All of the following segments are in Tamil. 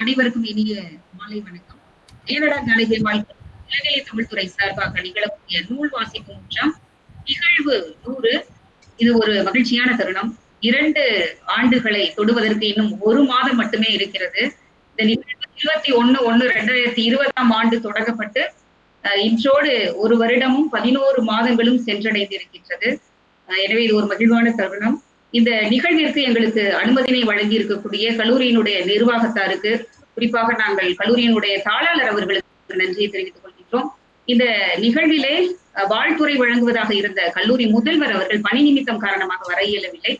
அனைவருக்கும் இனிய மாலை வணக்கம். ஏனடா நாளிகை வாழ்க்கை இலங்கை தமிழ்துறை சார்பாக நிகழக்கூடிய நூல் வாசிப்பு முற்றம் நிகழ்வு நூறு. இது ஒரு மகிழ்ச்சியான தருணம். இரண்டு ஆண்டுகளை தொடுவதற்கு இன்னும் ஒரு மாதம் மட்டுமே இருக்கிறது. இந்த நிகழ்வு இருபத்தி ஒன்னு ஒன்னு ரெண்டாயிரத்தி இருபதாம் ஆண்டு தொடங்கப்பட்டு அஹ், இன்றோடு ஒரு வருடமும் பதினோரு மாதங்களும் சென்றடைந்திருக்கின்றது. எனவே இது ஒரு மகிழ்வான தருணம். இந்த நிகழ்விற்கு எங்களுக்கு அனுமதியினை வழங்கி இருக்கக்கூடிய கல்லூரியினுடைய நிர்வாகத்தாருக்கு குறிப்பாக நாங்கள் கல்லூரியினுடைய தாளாளர் அவர்களுக்கு நன்றியை தெரிவித்துக் கொள்கின்றோம். இந்த நிகழ்விலே வாழ்த்துறை வழங்குவதாக இருந்த கல்லூரி முதல்வர் அவர்கள் பணி நிமித்தம் காரணமாக வர இயலவில்லை.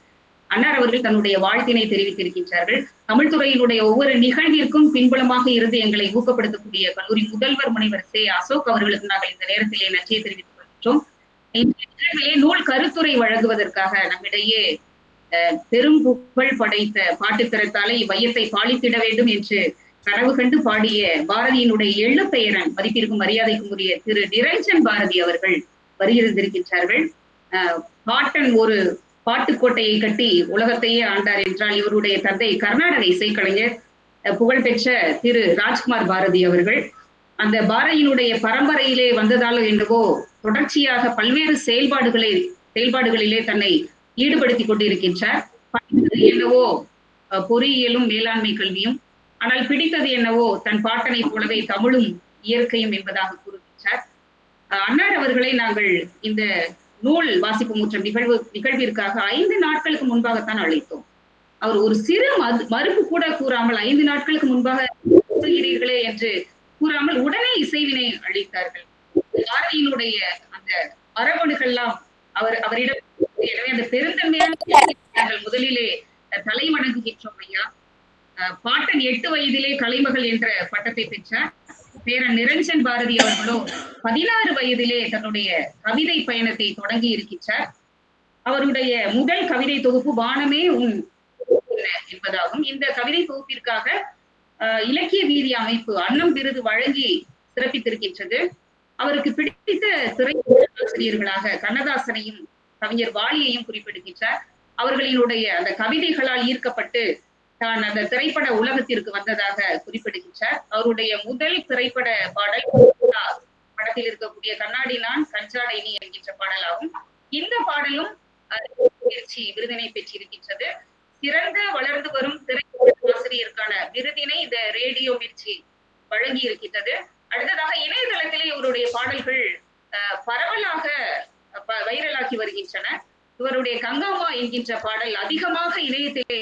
அன்னார் அவர்கள் தன்னுடைய வாழ்த்தினை தெரிவித்திருக்கின்றார்கள். தமிழ்துறையினுடைய ஒவ்வொரு நிகழ்விற்கும் பின்புலமாக இருந்து எங்களை ஊக்கப்படுத்தக்கூடிய கல்லூரி முதல்வர் முனைவர் சே. அசோக் அவர்களுக்கு நாங்கள் இந்த நேரத்திலே நன்றியை தெரிவித்துக் கொள்கின்றோம். இந்த நிகழ்விலே நூல் கருத்துரை வழங்குவதற்காக நம்மிடையே பெரும் புகழ் படைத்த பாட்டுத்திறத்தாலே இவ்வையத்தை பாலித்திட வேண்டும் என்று கனவு கண்டு பாடிய பாரதியினுடைய எள்ளுப்பெயரன் மதிப்பிற்கும் மரியாதைக்கும் உரிய திரு நிரஞ்சன் பாரதி அவர்கள் வருகிறந்திருக்கின்றார்கள் பாட்டன் ஒரு பாட்டுக்கோட்டையை கட்டி உலகத்தையே ஆண்டார் என்றால் இவருடைய தந்தை கர்நாடக இசைக்கலைஞர் அஹ், புகழ்பெற்ற திரு ராஜ்குமார் பாரதி அவர்கள். அந்த பாரதியினுடைய பரம்பரையிலே வந்ததாலோ என்னவோ தொடர்ச்சியாக பல்வேறு செயல்பாடுகளை செயல்பாடுகளிலே தன்னை ஈடுபடுத்திக் கொண்டிருக்கின்றார். படித்தது என்னவோ பொறியியலும் மேலாண்மை கல்வியும் ஆனால் பிடித்தது என்னவோ தன் பாட்டனை போலவே தமிழும் இயற்கையும் என்பதாக கூறுகின்றார். அஹ், அன்னார் அவர்களை நாங்கள் இந்த நூல் வாசிப்பு முற்றம் நிகழ்வு நிகழ்விற்காக ஐந்து நாட்களுக்கு முன்பாகத்தான் அழைத்தோம். அவர் ஒரு சிறு மது- மறுப்பு கூட கூறாமல் ஐந்து நாட்களுக்கு முன்பாக கூறுகிறீர்களே என்று கூறாமல் உடனே இசைவினை அளித்தார்கள். பாரதியினுடைய அந்த மரபணுகள்லாம் அவர் அவரிடம் எனவே அந்த பெருந்தன்மையான முதலிலே அஹ், தலை வணங்குகின்றோம் ஐயா பாட்டன் எட்டு வயதிலே கலைமகள் என்ற பட்டத்தை பெற்றார். பேரன் நிரஞ்சன் பாரதி அவர்களோ பதினாறு வயதிலே தன்னுடைய கவிதை பயணத்தை தொடங்கி இருக்கின்றார். அவருடைய முதல் கவிதை தொகுப்பு வானமே உன் என்பதாகும். இந்த கவிதை தொகுப்பிற்காக இலக்கிய வீதி அமைப்பு அன்னம் விருது வழங்கி சிறப்பித்திருக்கின்றது. அவருக்கு பிடித்த திரை ஆசிரியர்களாக கண்ணதாசனையும் கவிஞர் வாலியையும் குறிப்பிடுகின்றார். அவர்களினுடைய அந்த கவிதைகளால் ஈர்க்கப்பட்டு தான் அந்த திரைப்பட உலகத்திற்கு வந்ததாக குறிப்பிடுகின்றார். அவருடைய முதல் திரைப்பட பாடல் படத்தில் இருக்கக்கூடிய கண்ணாடி நான் கஞ்சாடை நீ என்கின்ற பாடலாகும். இந்த பாடலும் அஹ், விருதினை பெற்றிருக்கின்றது. சிறந்த வளர்ந்து வரும் திரைப்பட ஆசிரியருக்கான விருதினை இந்த ரேடியோ மிர்ச்சி வழங்கி இருக்கின்றது அடுத்ததாக இணையதளத்திலே இவருடைய பாடல்கள் பரவலாக வைரலாகி வருகின்றன. இவருடைய கங்காமா என்கின்ற பாடல் அதிகமாக இணையத்திலே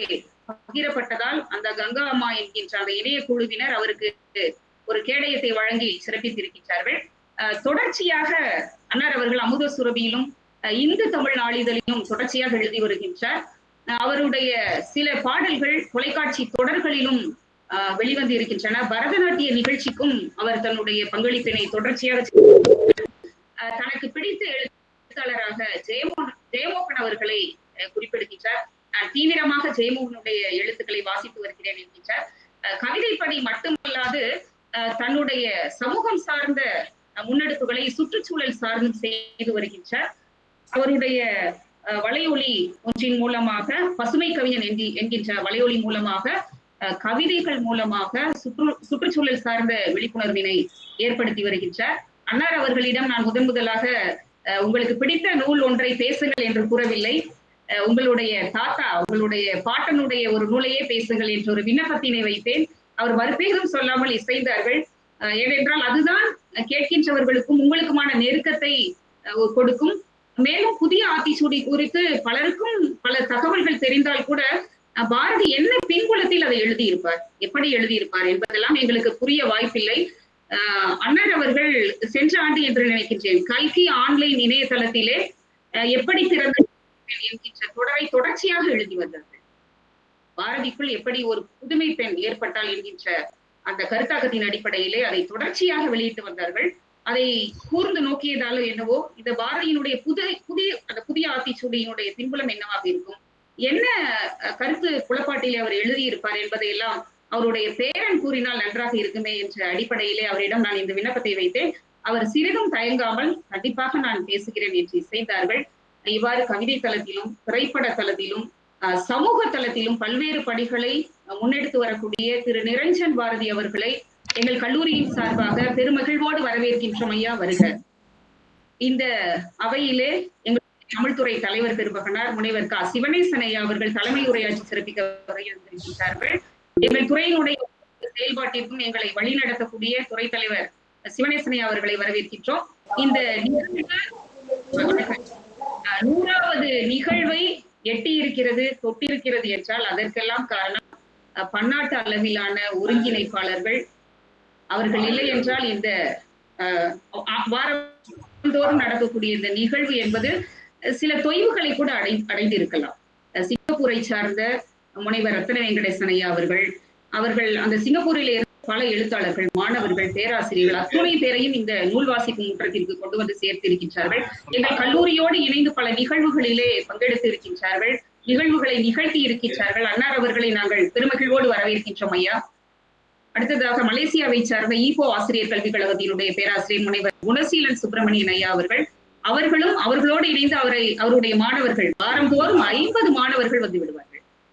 பகிரப்பட்டதால் அந்த கங்காமா என்கின்ற அந்த இணைய குழுவினர் அவருக்கு ஒரு கேடயத்தை வழங்கி சிறப்பித்திருக்கின்றார்கள். தொடர்ச்சியாக அன்னார் அவர்கள் அமுத சுரபியிலும் இந்து தமிழ் நாளிதழிலும் தொடர்ச்சியாக எழுதி வருகின்றார். அவருடைய சில பாடல்கள் தொலைக்காட்சி தொடர்களிலும் வெளிவந்து இருக்கின்றன. பரதநாட்டிய நிகழ்ச்சிக்கும் அவர் தன்னுடைய பங்களிப்பினை தொடர்ச்சியாக அஹ், தனக்கு பிடித்த எழுத்தாளராக ஜெயமோகன் ஜெயமோகன் அவர்களை குறிப்பிடுகின்றார். நான் தீவிரமாக ஜெயமோகனுடைய எழுத்துக்களை வாசித்து வருகிறேன் என்கின்றார். கவிதை பணி மட்டுமல்லாது தன்னுடைய சமூகம் சார்ந்த முன்னெடுப்புகளை சுற்றுச்சூழல் சார்ந்தும் செய்து வருகின்றார். அவருடைய வலையொலி ஒன்றின் மூலமாக பசுமை கவிஞன் என்கி- என்கின்ற வலையொலி மூலமாக கவிதைகள் மூலமாக சுற்று சுற்றுச்சூழல் சார்ந்த விழிப்புணர்வினை ஏற்படுத்தி வருகின்றார். அன்னார் அவர்களிடம் நான் முதன் முதலாக உங்களுக்கு பிடித்த நூல் ஒன்றை பேசுங்கள் என்று கூறவில்லை. உங்களுடைய தாத்தா உங்களுடைய பாட்டனுடைய ஒரு நூலையே பேசுங்கள் என்ற ஒரு விண்ணப்பத்தினை வைத்தேன். அவர் மறுபேரும் சொல்லாமல் இசைந்தார்கள். ஏனென்றால் அதுதான் கேட்கின்றவர்களுக்கும் உங்களுக்குமான நெருக்கத்தை கொடுக்கும். மேலும் புதிய ஆத்திச்சூடி குறித்து பலருக்கும் பல தகவல்கள் தெரிந்தால் கூட பாரதி என்ன பின்புலத்தில் அதை எழுதியிருப்பார்? எப்படி எழுதியிருப்பார் என்பதெல்லாம் எங்களுக்கு புரிய வாய்ப்பில்லை. அண்ணர் அவர்கள் சென்ற ஆண்டு என்று நினைக்கின்றேன். கல்கி ஆன்லைன் இணையதளத்திலே எப்படி பிறந்த என்கின்ற தொடரை தொடர்ச்சியாக எழுதி வந்தார்கள். பாரதிக்குள் எப்படி ஒரு புதுமை பெண் ஏற்பட்டால் என்கின்ற அந்த கருத்தாக்கத்தின் அடிப்படையிலே அதை தொடர்ச்சியாக வெளியிட்டு வந்தார்கள். அதை கூர்ந்து நோக்கியதாலோ என்னவோ இந்த பாரதியினுடைய புது புதிய அந்த புதிய ஆத்திச்சூடியினுடைய பின்புலம் என்னவாக இருக்கும்? என்ன கருத்து புலப்பாட்டிலே அவர் எழுதியிருப்பார் என்பதையெல்லாம் அவருடைய பேரன் கூறினால் நன்றாக இருக்குமே என்ற அடிப்படையிலே அவரிடம் நான் இந்த விண்ணப்பத்தை வைத்தேன். அவர் சிறிதும் தயங்காமல் கண்டிப்பாக நான் பேசுகிறேன் என்று இசைந்தார்கள் இவ்வாறு கவிதை தளத்திலும் திரைப்பட தளத்திலும் சமூக தளத்திலும் பல்வேறு பணிகளை முன்னெடுத்து வரக்கூடிய திரு. நிரஞ்சன் பாரதி அவர்களை எங்கள் கல்லூரியின் சார்பாக பெருமகிழ்வோடு வரவேற்கின்றோம் ஐயா வருக. இந்த அவையிலே எங்கள் தமிழ்துறை தலைவர் பெருமகனார் முனைவர் கா. சிவனேசன் ஐயா அவர்கள் தலைமை உரையாற்றி சிறப்பிக்க வருகின்றார்கள் எங்கள் துறையினுடைய செயல்பாட்டிற்கும் எங்களை வழிநடத்தக்கூடிய துறை தலைவர் சிவனேசனை அவர்களை வரவேற்கின்றோம். இந்த நூறாவது நிகழ்வை எட்டி இருக்கிறது தொட்டிருக்கிறது என்றால் அதற்கெல்லாம் காரணம் பன்னாட்டு அளவிலான ஒருங்கிணைப்பாளர்கள் அவர்கள் இல்லை என்றால் இந்த வாரந்தோறும் நடக்கக்கூடிய இந்த நிகழ்வு என்பது சில தொய்வுகளை கூட அடை அடைந்திருக்கலாம். சிங்கப்பூரை சார்ந்த முனைவர் ரத்ன வெங்கடேசன் ஐயா அவர்கள் அவர்கள் அந்த சிங்கப்பூரில் இருந்து பல எழுத்தாளர்கள் மாணவர்கள் பேராசிரியர்கள் அத்துணை பேரையும் இந்த நூல் வாசிக்கும் முற்றத்திற்கு கொண்டு வந்து சேர்த்திருக்கின்றார்கள். எங்கள் கல்லூரியோடு இணைந்து பல நிகழ்வுகளிலே பங்கெடுத்து இருக்கின்றார்கள். நிகழ்வுகளை நிகழ்த்தி இருக்கின்றார்கள். அன்னார் அவர்களை நாங்கள் பெருமகிழ்வோடு வரவேற்கின்றோம் ஐயா. அடுத்ததாக மலேசியாவை சார்ந்த ஈகோ ஆசிரியர் கல்விக் கழகத்தினுடைய பேராசிரியர் முனைவர் குணசீலன் சுப்பிரமணியன் ஐயா அவர்கள் அவர்களும் அவர்களோடு இணைந்து அவரை அவருடைய மாணவர்கள் வாரந்தோறும் ஐம்பது மாணவர்கள் வந்து விடுவார்.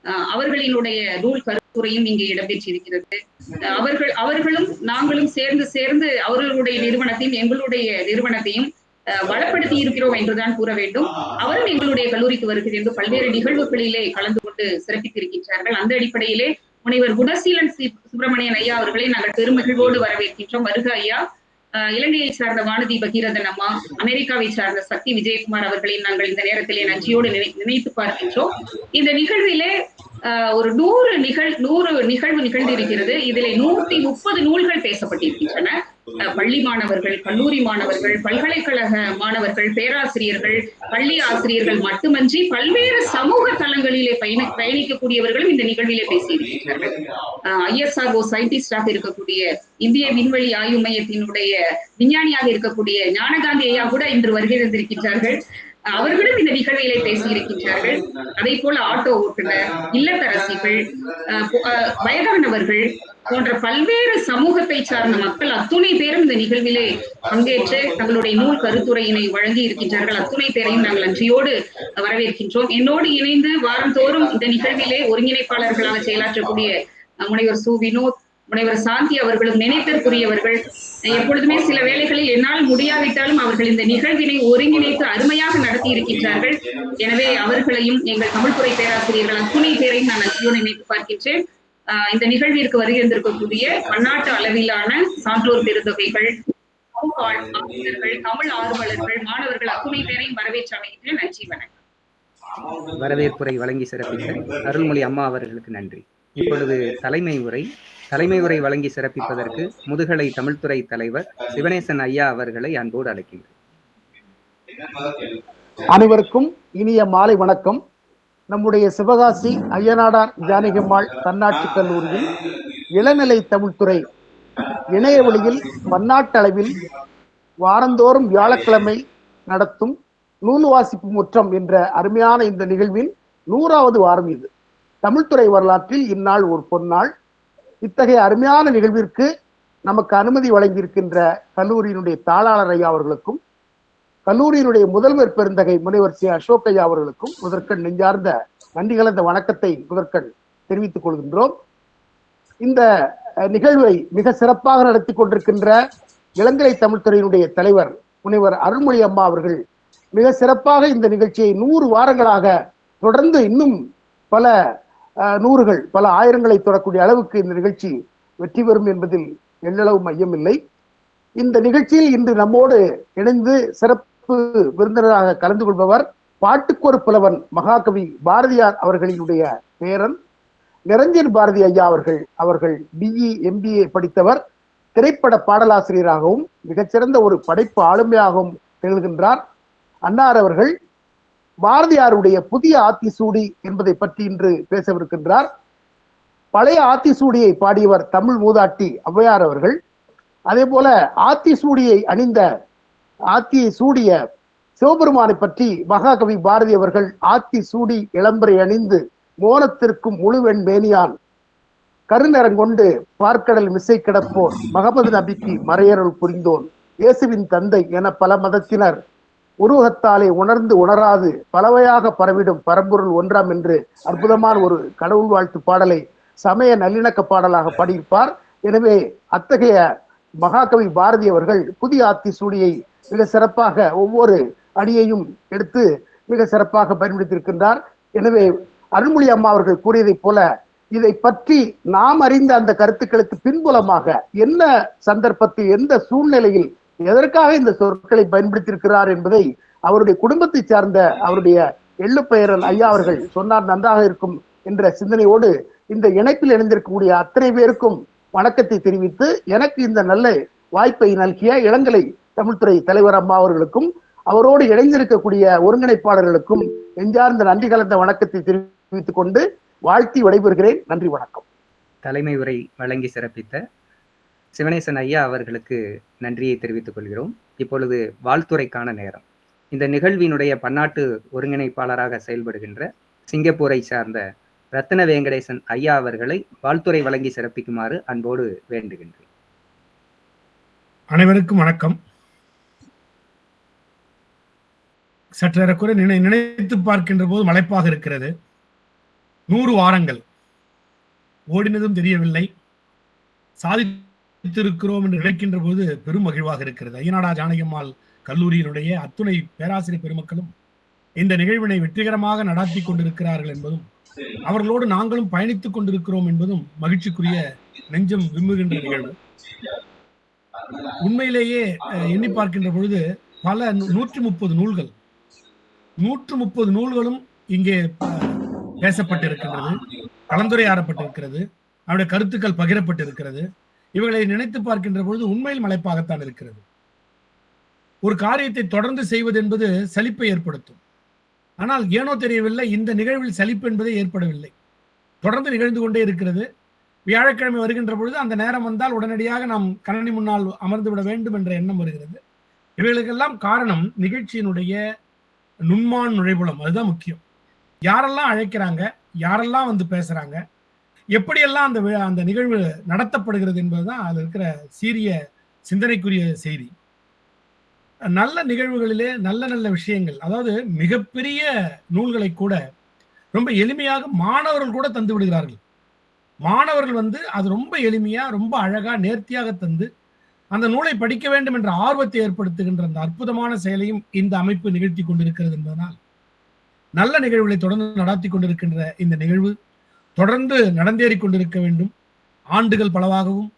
அவர்களினுடைய நூல் கருத்துரையும் இங்கே இடம்பெற்றிருக்கிறது. அவர்கள் அவர்களும் நாங்களும் சேர்ந்து சேர்ந்து அவர்களுடைய நிறுவனத்தையும் எங்களுடைய நிறுவனத்தையும் அஹ் வளப்படுத்தி இருக்கிறோம் என்றுதான் கூற வேண்டும். அவரும் எங்களுடைய கல்லூரிக்கு வருகிறது என்று பல்வேறு நிகழ்வுகளிலே கலந்து கொண்டு சிறப்பித்திருக்கின்றார்கள். அந்த அடிப்படையிலே முனைவர் குணசீலன் சி- சுப்பிரமணியன் ஐயா அவர்களை நாங்கள் பெருமகிழ்வோடு வரவேற்கின்றோம். வருக ஐயா. இலங்கையை சார்ந்த வானதி பகீரதன் அம்மா அமெரிக்காவை சார்ந்த சக்தி விஜயகுமார் அவர்களை நாங்கள் இந்த நேரத்திலே நன்றியோடு நினைத்து பார்க்கின்றோம். இந்த நிகழ்விலே ஒரு நூறு நிகழ் நூறு நிகழ்வு நிகழ்ந்திருக்கிறது. இதிலே நூத்தி முப்பது நூல்கள் பேசப்பட்டிருக்கின்றன. பள்ளி மாணவர்கள் கல்லூரி மாணவர்கள் பல்கலைக்கழக மாணவர்கள் பேராசிரியர்கள் பள்ளி ஆசிரியர்கள் மட்டுமன்றி பல்வேறு சமூக தளங்களிலே பயண பயணிக்கக்கூடியவர்களும் இந்த நிகழ்விலே பேசியிருக்கிறார்கள். ஐஎஸ்ஆர்ஓ சயின்டிஸ்டாக இருக்கக்கூடிய இந்திய விண்வெளி ஆய்வு மையத்தினுடைய விஞ்ஞானியாக இருக்கக்கூடிய ஞானகாந்தி ஐயா கூட இன்று வருகை தந்திருக்கின்றார்கள். அவர்களும் இந்த நிகழ்விலே பேசியிருக்கின்றார்கள். அதே போல ஆட்டோ ஓட்டுநர் இல்லத்தரசிகள் வயதானவர்கள் போன்ற பல்வேறு சமூகத்தை சார்ந்த மக்கள் அத்துணை பேரும் இந்த நிகழ்விலே பங்கேற்று தங்களுடைய நூல் கருத்துரையினை வழங்கி இருக்கின்றார்கள். அத்துணை பேரையும் நாங்கள் நன்றியோடு வரவேற்கின்றோம். என்னோடு இணைந்து வாரந்தோறும் இந்த நிகழ்விலே ஒருங்கிணைப்பாளர்களாக செயலாற்றக்கூடிய முனைவர் சு. வினோத் முனைவர் சாந்தி அவர்களும் நினைத்திற்குரியவர்கள் எப்பொழுதுமே சில வேளைகளில் என்னால் முடியாவிட்டாலும் அவர்கள் இந்த நிகழ்வினை ஒருங்கிணைத்து அருமையாக நடத்தி இருக்கின்றார்கள் எனவே அவர்களையும் எங்கள் தமிழ்துறை பேராசிரியர்கள் அத்துணை பேரையும் நான் அச்சியோடு நினைத்து பார்க்கின்றேன். ஆஹ் இந்த நிகழ்விற்கு வருகின்றிருக்கக்கூடிய பன்னாட்டு அளவிலான சான்றோர் பெருந்தொகைகள் தமிழ் ஆர்வலர்கள் மாணவர்கள் அத்துணை பேரையும் வரவேற்று அமைகின்றேன். நன்றி வணக்கம். வரவேற்புரை வழங்கி சிறப்பித்த அருள்மொழி அம்மா அவர்களுக்கு நன்றி. இப்பொழுது தலைமை உரை தலைமை உரை வழங்கி சிறப்பிப்பதற்கு முதுகலை தமிழ்துறை தலைவர் சிவனேசன் ஐயா அவர்களை அன்போடு அழைக்கின்றேன். அனைவருக்கும் இனிய மாலை வணக்கம். நம்முடைய சிவகாசி ஐயனாடார் ஜானகிம்மாள் தன்னாட்சி கல்லூரியில் இளநிலை தமிழ்துறை இணைய வழியில் பன்னாட்டு அளவில் வாரந்தோறும் வியாழக்கிழமை நடத்தும் நூல் வாசிப்பு முற்றம் என்ற அருமையான இந்த நிகழ்வின் நூறாவது வாரம் இது. தமிழ்துறை வரலாற்றில் இந்நாள் ஒரு பொன்னாள். இத்தகைய அருமையான நிகழ்விற்கு நமக்கு அனுமதி வழங்கியிருக்கின்ற கல்லூரியினுடைய தாளாளர் ஐயா அவர்களுக்கும் கல்லூரியினுடைய முதல்வர் பெருந்தகை முனைவர் சி. அசோக் ஐயா அவர்களுக்கும் முதற்கண் நெஞ்சார்ந்த நன்றி கலந்த வணக்கத்தை முதற்கண் தெரிவித்துக் கொள்கின்றோம். இந்த நிகழ்வை மிக சிறப்பாக நடத்தி கொண்டிருக்கின்ற இளங்கலை தமிழ்துறையினுடைய தலைவர் முனைவர் அருள்மொழி அம்மா அவர்கள் மிக சிறப்பாக இந்த நிகழ்ச்சியை நூறு வாரங்களாக தொடர்ந்து இன்னும் பல நூறுகள் பல ஆயிரங்களை தொடக்கூடிய அளவுக்கு இந்த நிகழ்ச்சி வெற்றி பெறும் என்பதில் எள்ளளவு மையமில்லை இந்த நிகழ்ச்சியில் இன்று நம்மோடு இணைந்து சிறப்பு விருந்தினராக கலந்து கொள்பவர் பாட்டுக்கொரு புலவன் மகாகவி பாரதியார் அவர்களினுடைய பேரன் நிரஞ்சன் பாரதி ஐயா அவர்கள் அவர்கள் பிஇ எம்பிஏ படித்தவர் திரைப்பட பாடலாசிரியராகவும் மிகச்சிறந்த ஒரு படைப்பு ஆளுமையாகவும் திகழ்கின்றார். அன்னார் அவர்கள் பாரதியாருடைய புதிய ஆத்திசூடி என்பதை பற்றி இன்று பேசவிருக்கின்றார். பழைய ஆத்திசூடியை பாடியவர் தமிழ் மூதாட்டி ஔவையார் அவர்கள். அதே போல ஆத்திசூடியை அணிந்த ஆத்தியை சூடிய சிவபெருமானை பற்றி மகாகவி பாரதி அவர்கள் ஆத்தி சூடி இளம்பரை அணிந்து மோனத்திற்கும் முழுவெண் மேனியான் கருநரங்கொண்டு பார்க்கடல் மிசை கிடப்போர் மகமது நபிக்கு மறையருள் புரிந்தோன். இயேசுவின் தந்தை என பல மதத்தினர் உருவகத்தாலே உணர்ந்து உணராது பலவையாக பரவிடும் பரம்பொருள் ஒன்றாம் என்று அற்புதமான ஒரு கடவுள் வாழ்த்து பாடலை சமய நல்லிணக்க பாடலாக பாடியிருப்பார். எனவே அத்தகைய மகாகவி பாரதி அவர்கள் புதிய ஆத்தி சூடியை மிக சிறப்பாக ஒவ்வொரு அடியையும் எடுத்து மிக சிறப்பாக பயன்படுத்தியிருக்கின்றார். எனவே அருள்மொழி அம்மா அவர்கள் கூறியதைப் போல இதை பற்றி நாம் அறிந்த அந்த கருத்துக்களுக்கு பின்புலமாக என்ன சந்தர்ப்பத்தில் எந்த சூழ்நிலையில் எதற்காக இந்த சொற்களை பயன்படுத்தியிருக்கிறார் என்பதை அவருடைய குடும்பத்தை சார்ந்த அவருடைய எள்ளுப்பெயரல் ஐயா அவர்கள் சொன்னார் நன்றாக இருக்கும் என்ற சிந்தனையோடு இந்த இணைப்பில் இணைந்திருக்கக்கூடிய அத்தனை பேருக்கும் வணக்கத்தை தெரிவித்து எனக்கு இந்த நல்ல வாய்ப்பை நல்கிய இளங்கலை தமிழ்துறை தலைவர் அம்மா அவர்களுக்கும் அவரோடு இணைந்திருக்கக்கூடிய ஒருங்கிணைப்பாளர்களுக்கும் எஞ்சார்ந்த நன்றி கலந்த வணக்கத்தை தெரிவித்துக் கொண்டு வாழ்த்தி விடைபெறுகிறேன். நன்றி வணக்கம். தலைமை உரை வழங்கி சிறப்பித்த சிவனேசன் ஐயா அவர்களுக்கு நன்றியை தெரிவித்துக் கொள்கிறோம். இப்பொழுது வாழ்த்துறைக்கான நேரம். இந்த நிகழ்வினுடைய பன்னாட்டு ஒருங்கிணைப்பாளராக செயல்படுகின்ற சிங்கப்பூரை சார்ந்த ரத்ன வெங்கடேசன் ஐயா அவர்களை வாழ்த்துறை வழங்கி சிறப்பிக்குமாறு அன்போடு வேண்டுகின்றேன். அனைவருக்கும் வணக்கம். சற்றேறக்குறை நினை நினைத்து பார்க்கின்ற போது மலைப்பாக இருக்கிறது. நூறு வாரங்கள். ஓடினதும் தெரியவில்லை. சாதி வைத்திருக்கிறோம் என்று நினைக்கின்ற போது பெரும் மகிழ்வாக இருக்கிறது. ஐயனாடா ஜானகியம்மாள் கல்லூரியினுடைய அத்துணை பேராசிரியர் பெருமக்களும் இந்த நிகழ்வினை வெற்றிகரமாக நடாத்தி கொண்டிருக்கிறார்கள் என்பதும் அவர்களோடு நாங்களும் பயணித்துக் கொண்டிருக்கிறோம் என்பதும் மகிழ்ச்சிக்குரிய நெஞ்சம் விரும்புகின்ற நிகழ்வு. உண்மையிலேயே எண்ணி பார்க்கின்ற பொழுது பல நூற்றி முப்பது நூல்கள் நூற்று முப்பது நூல்களும் இங்கே பேசப்பட்டிருக்கின்றது கலந்துரையாடப்பட்டிருக்கிறது அவருடைய கருத்துக்கள் பகிரப்பட்டிருக்கிறது. இவர்களை நினைத்து பார்க்கின்ற பொழுது உண்மையில் மலைப்பாகத்தான் இருக்கிறது. ஒரு காரியத்தை தொடர்ந்து செய்வது என்பது சலிப்பை ஏற்படுத்தும். ஆனால் ஏனோ தெரியவில்லை இந்த நிகழ்வில் சலிப்பு என்பதே ஏற்படவில்லை. தொடர்ந்து நிகழ்ந்து கொண்டே இருக்கிறது. வியாழக்கிழமை வருகின்ற பொழுது அந்த நேரம் வந்தால் உடனடியாக நாம் கணனி முன்னால் அமர்ந்து விட வேண்டும் என்ற எண்ணம் வருகிறது. இவைகளுக்கெல்லாம் காரணம் நிகழ்ச்சியினுடைய நுண்மான் நுழைபுலம் அதுதான் முக்கியம். யாரெல்லாம் அழைக்கிறாங்க யாரெல்லாம் வந்து பேசுறாங்க எப்படியெல்லாம் அந்த அந்த நிகழ்வு நடத்தப்படுகிறது என்பதுதான் அதில் இருக்கிற சீரிய சிந்தனைக்குரிய செய்தி. நல்ல நிகழ்வுகளிலே நல்ல நல்ல விஷயங்கள் அதாவது மிகப்பெரிய நூல்களை கூட ரொம்ப எளிமையாக மாணவர்கள் கூட தந்து விடுகிறார்கள். மாணவர்கள் வந்து அது ரொம்ப எளிமையா ரொம்ப அழகா நேர்த்தியாக தந்து அந்த நூலை படிக்க வேண்டும் என்ற ஆர்வத்தை ஏற்படுத்துகின்ற அந்த அற்புதமான செயலையும் இந்த அமைப்பு நிகழ்த்தி கொண்டிருக்கிறது என்பதனால் நல்ல நிகழ்வுகளை தொடர்ந்து நடாத்தி கொண்டிருக்கின்ற இந்த நிகழ்வு தொடர்ந்து நடந்தேறி கொண்டிருக்க வேண்டும். ஆண்டுகள் பலவாகவும்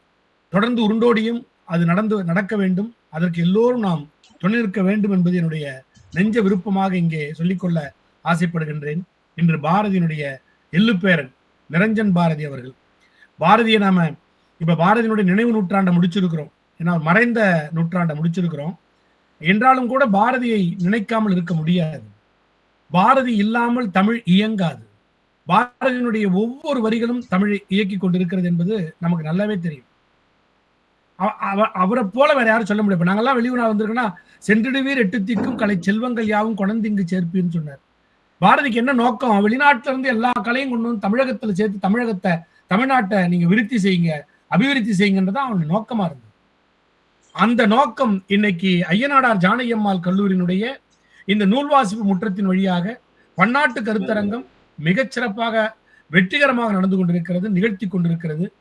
தொடர்ந்து உருண்டோடியும் அது நடந்து நடக்க வேண்டும். அதற்கு எல்லோரும் நாம் துணை நிற்க வேண்டும் என்பது என்னுடைய நெஞ்ச விருப்பமாக இங்கே சொல்லிக்கொள்ள ஆசைப்படுகின்றேன். இன்று பாரதியினுடைய எள்ளுப்பேரன் நிரஞ்சன் பாரதி அவர்கள். பாரதியை நாம இப்ப பாரதியினுடைய நினைவு நூற்றாண்டை முடிச்சிருக்கிறோம். ஏன்னா மறைந்த நூற்றாண்டை முடிச்சிருக்கிறோம். என்றாலும் கூட பாரதியை நினைக்காமல் இருக்க முடியாது. பாரதி இல்லாமல் தமிழ் இயங்காது. பாரதியினுடைய ஒவ்வொரு வரிகளும் தமிழை இயக்கி கொண்டிருக்கிறது என்பது நமக்கு நல்லாவே தெரியும். அவ- அவரை போல வேற யாரும் சொல்ல முடியாது. நாங்கெல்லாம் வெளியூர் வந்திருக்கோம்னா சென்றிடுவீர் எட்டு திக்கும் கலை செல்வங்கள் யாவும் குழந்தைங்கு சேர்ப்பீன்னு சொன்னார். பாரதிக்கு என்ன நோக்கம்? வெளிநாட்டுல இருந்து எல்லா கலையும் கொண்டு வந்து தமிழகத்துல சேர்த்து தமிழகத்தை தமிழ்நாட்டை நீங்க விருத்தி செய்யுங்க அபிவிருத்தி செய்யுங்கன்றதான் அவனுடைய நோக்கமா இருந்தது. அந்த நோக்கம் இன்னைக்கு ஐயனாடார் ஜானகியம்மாள் கல்லூரியினுடைய இந்த நூல் வாசிப்பு முற்றத்தின் வழியாக பன்னாட்டு கருத்தரங்கம் மிகச்சிறப்பாக வெற்றிகரமாக நடந்து கொண்டிருக்கிறது நிகழ்த்தி கொண்டிருக்கிறது.